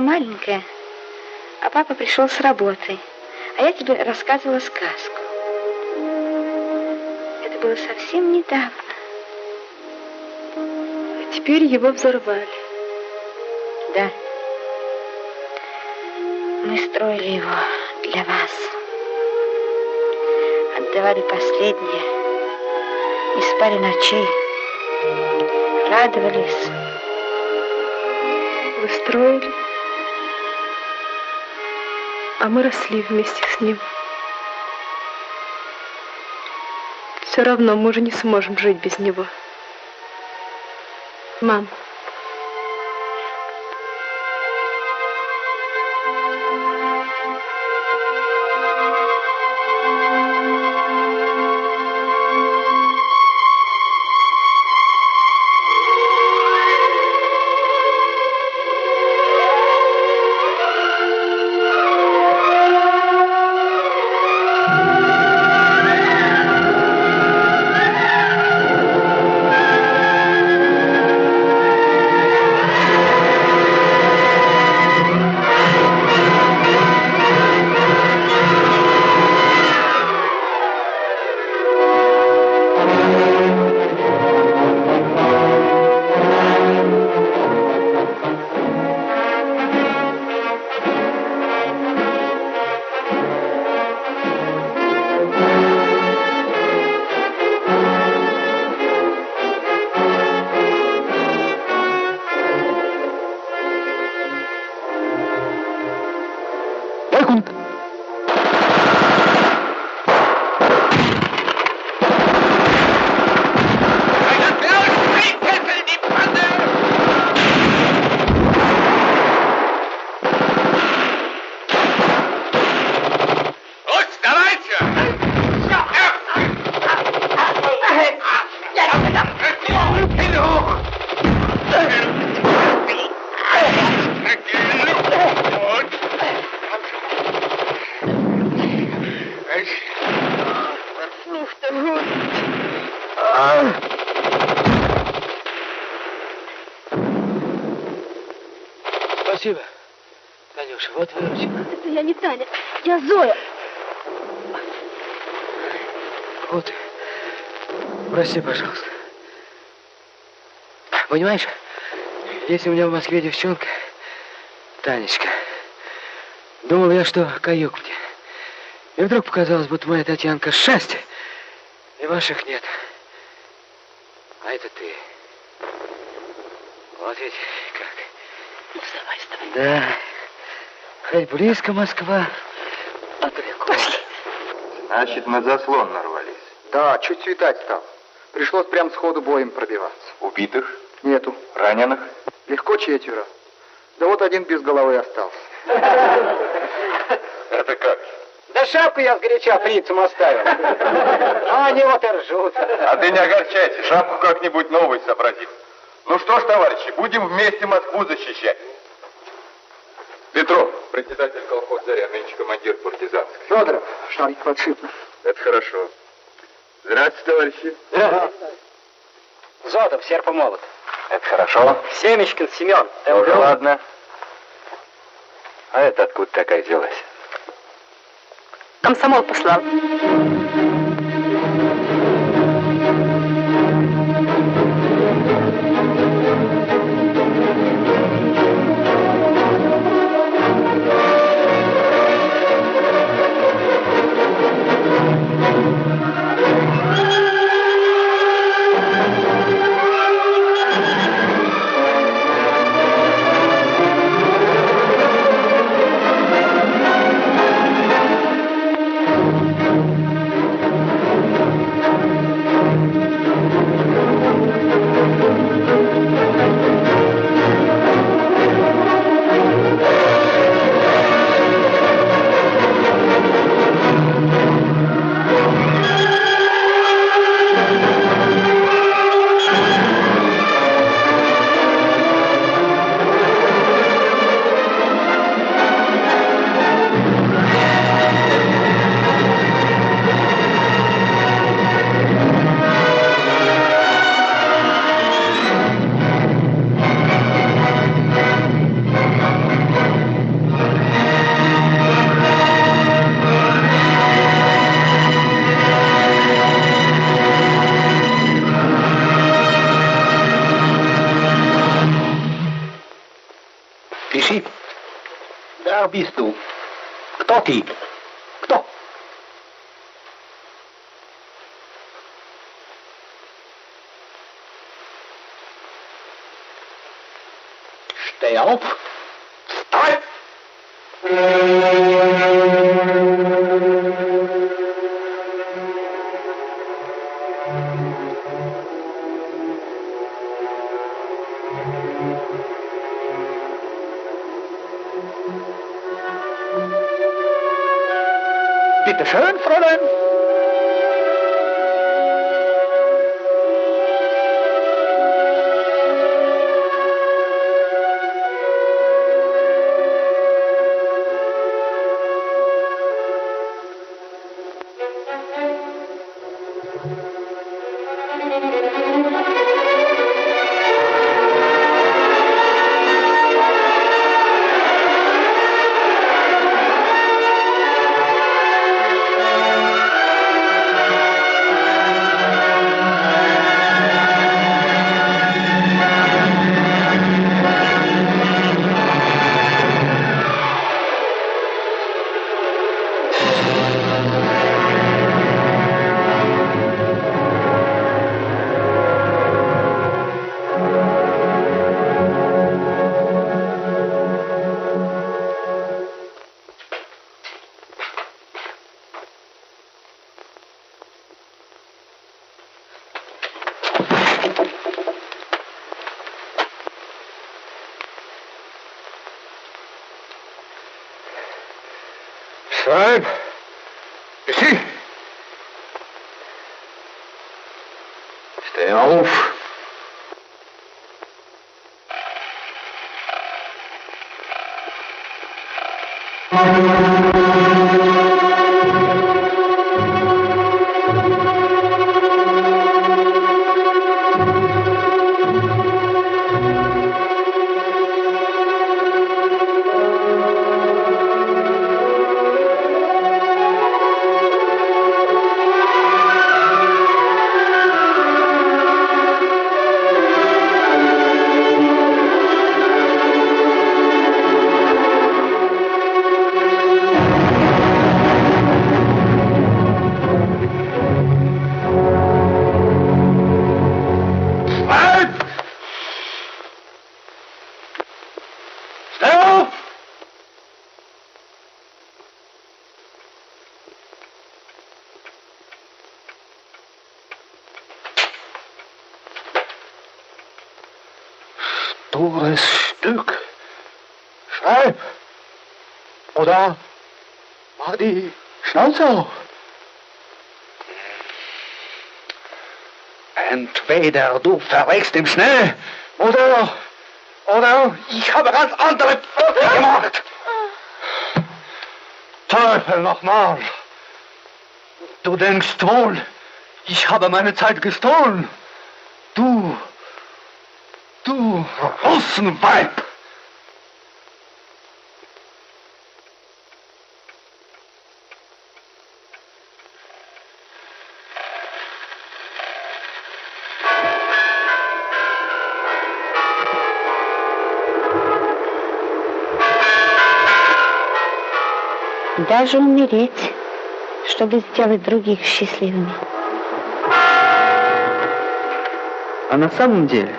Маленькая, а папа пришел с работы, а я тебе рассказывала сказку. Это было совсем недавно. А теперь его взорвали. Да. Мы строили его для вас. Отдавали последнее. Не спали ночей. Радовались. Вы строили, а мы росли вместе с ним. Все равно мы уже не сможем жить без него. Мам, если у меня в Москве девчонка, Танечка, думал я, что каюк мне. И вдруг показалось, будто моя Татьянка счастье, и ваших нет. А это ты. Вот ведь как. Ну, вставай, вставай. Да. Хоть близко Москва, а далеко. Значит, на заслон нарвались. Да, чуть светать стал. Пришлось прям сходу боем пробиваться. Убитых? Нету. Раненых? Легко четверо. Да вот один без головы остался. Это как? Да шапку я сгоряча фрицам оставил. А они вот и ржут. А ты не огорчайся, шапку как-нибудь новую сообразим. Ну что ж, товарищи, будем вместе Москву защищать. Петров, председатель колхоза «Заря», нынче командир партизанский. Федоров, шарик подшипно. Это хорошо. Здравствуйте, товарищи. Зотов, серпомолот. Это хорошо. Семечкин Семен. Ты Уже был? ладно. А это откуда такая взялась? Комсомол послал. Dankeschön, Fräulein. Entweder du verreckst im Schnee, oder, oder ich habe ganz andere Pferde gemacht. Teufel nochmal. Du denkst wohl, ich habe meine Zeit gestohlen. Du, du Russenweib. Даже умереть, чтобы сделать других счастливыми. А на самом деле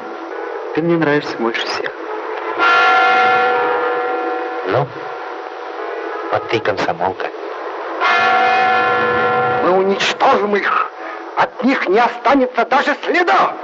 ты мне нравишься больше всех. Ну, вот ты комсомолка. Мы уничтожим их. От них не останется даже следа.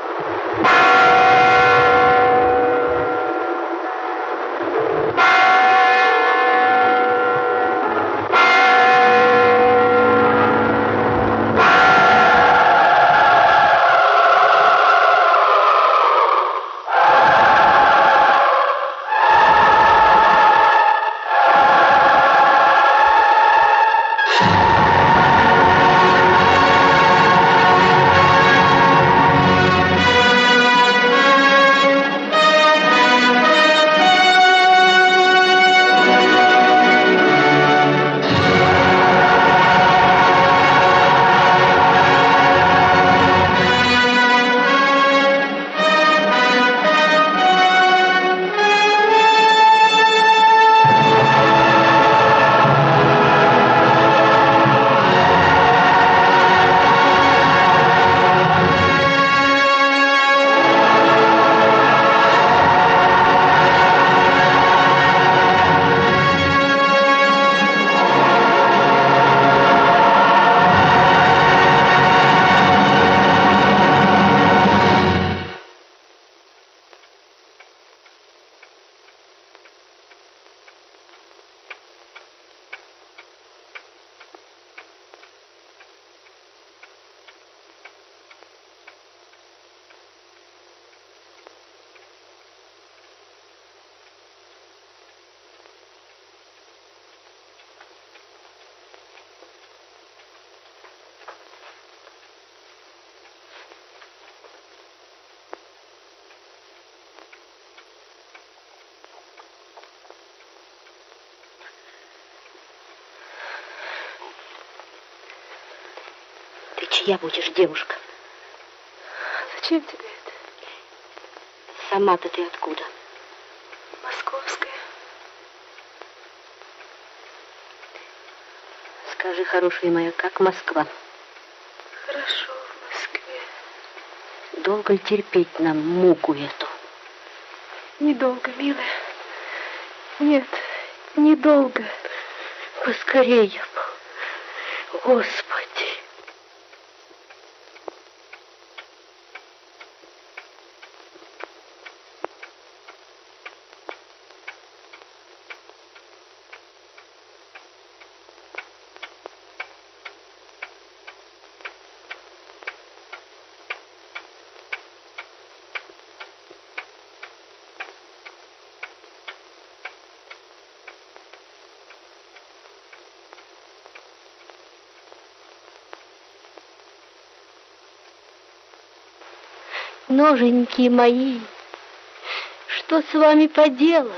Чья будешь, девушка? Зачем тебе это? Сама-то ты откуда? Московская. Скажи, хорошая моя, как Москва? Хорошо в Москве. Долго ли терпеть нам муку эту? Недолго, милая. Нет, недолго. Поскорее. Господи. Ноженьки мои, что с вами поделали?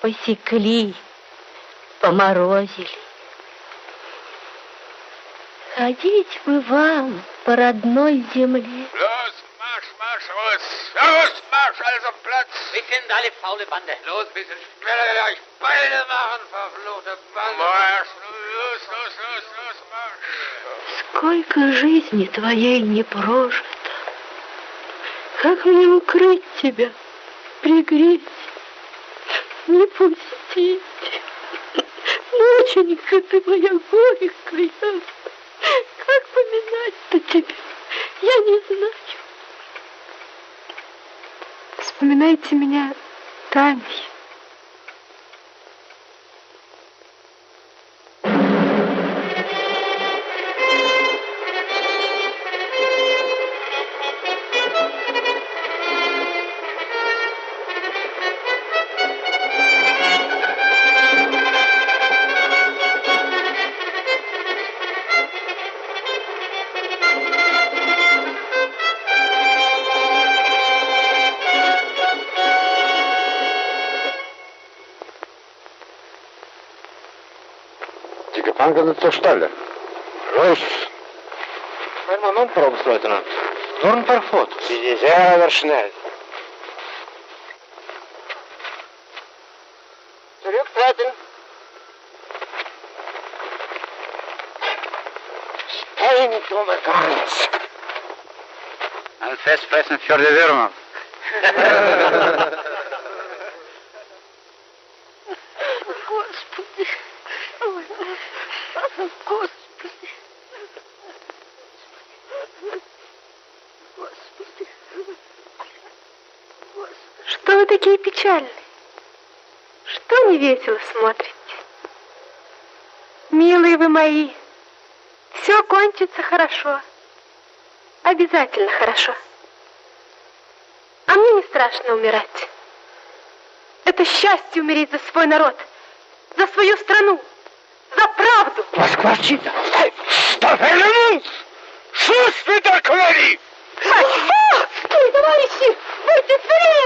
Посекли, поморозили. Ходить бы вам по родной земле. Los, Marsch, Marsch, los! Los, Marsch, also Platz! Wir sind alle faule Bande. Los, bisschen schneller, euch Beine machen, verfluchte Bande! Marsch, los, los, los, los, Marsch! Сколько жизни твоей не прожито. Как мне укрыть тебя, пригреть, не пустить? Ноченька ты моя горькая, как поминать-то тебя, я не знаю. Вспоминайте меня Таней. Angesichts Stelle. Los! Ein Moment, Frau Oberstleutnant. Nur ein paar Fotos. Sehr schnell. Zurücktreten. Steindumme Gans. Ein Festfressen für die Würmer. Господи. Ой, Господи. Господи. Что печальные? Что не весело смотрите? Милые вы мои, все кончится хорошо. Обязательно хорошо. А мне не страшно умирать. Это счастье умереть за свой народ, за свою страну, за правду. Москвачита! Стафелянус! Шус вы так говори! Ой, товарищи, будьте скорее!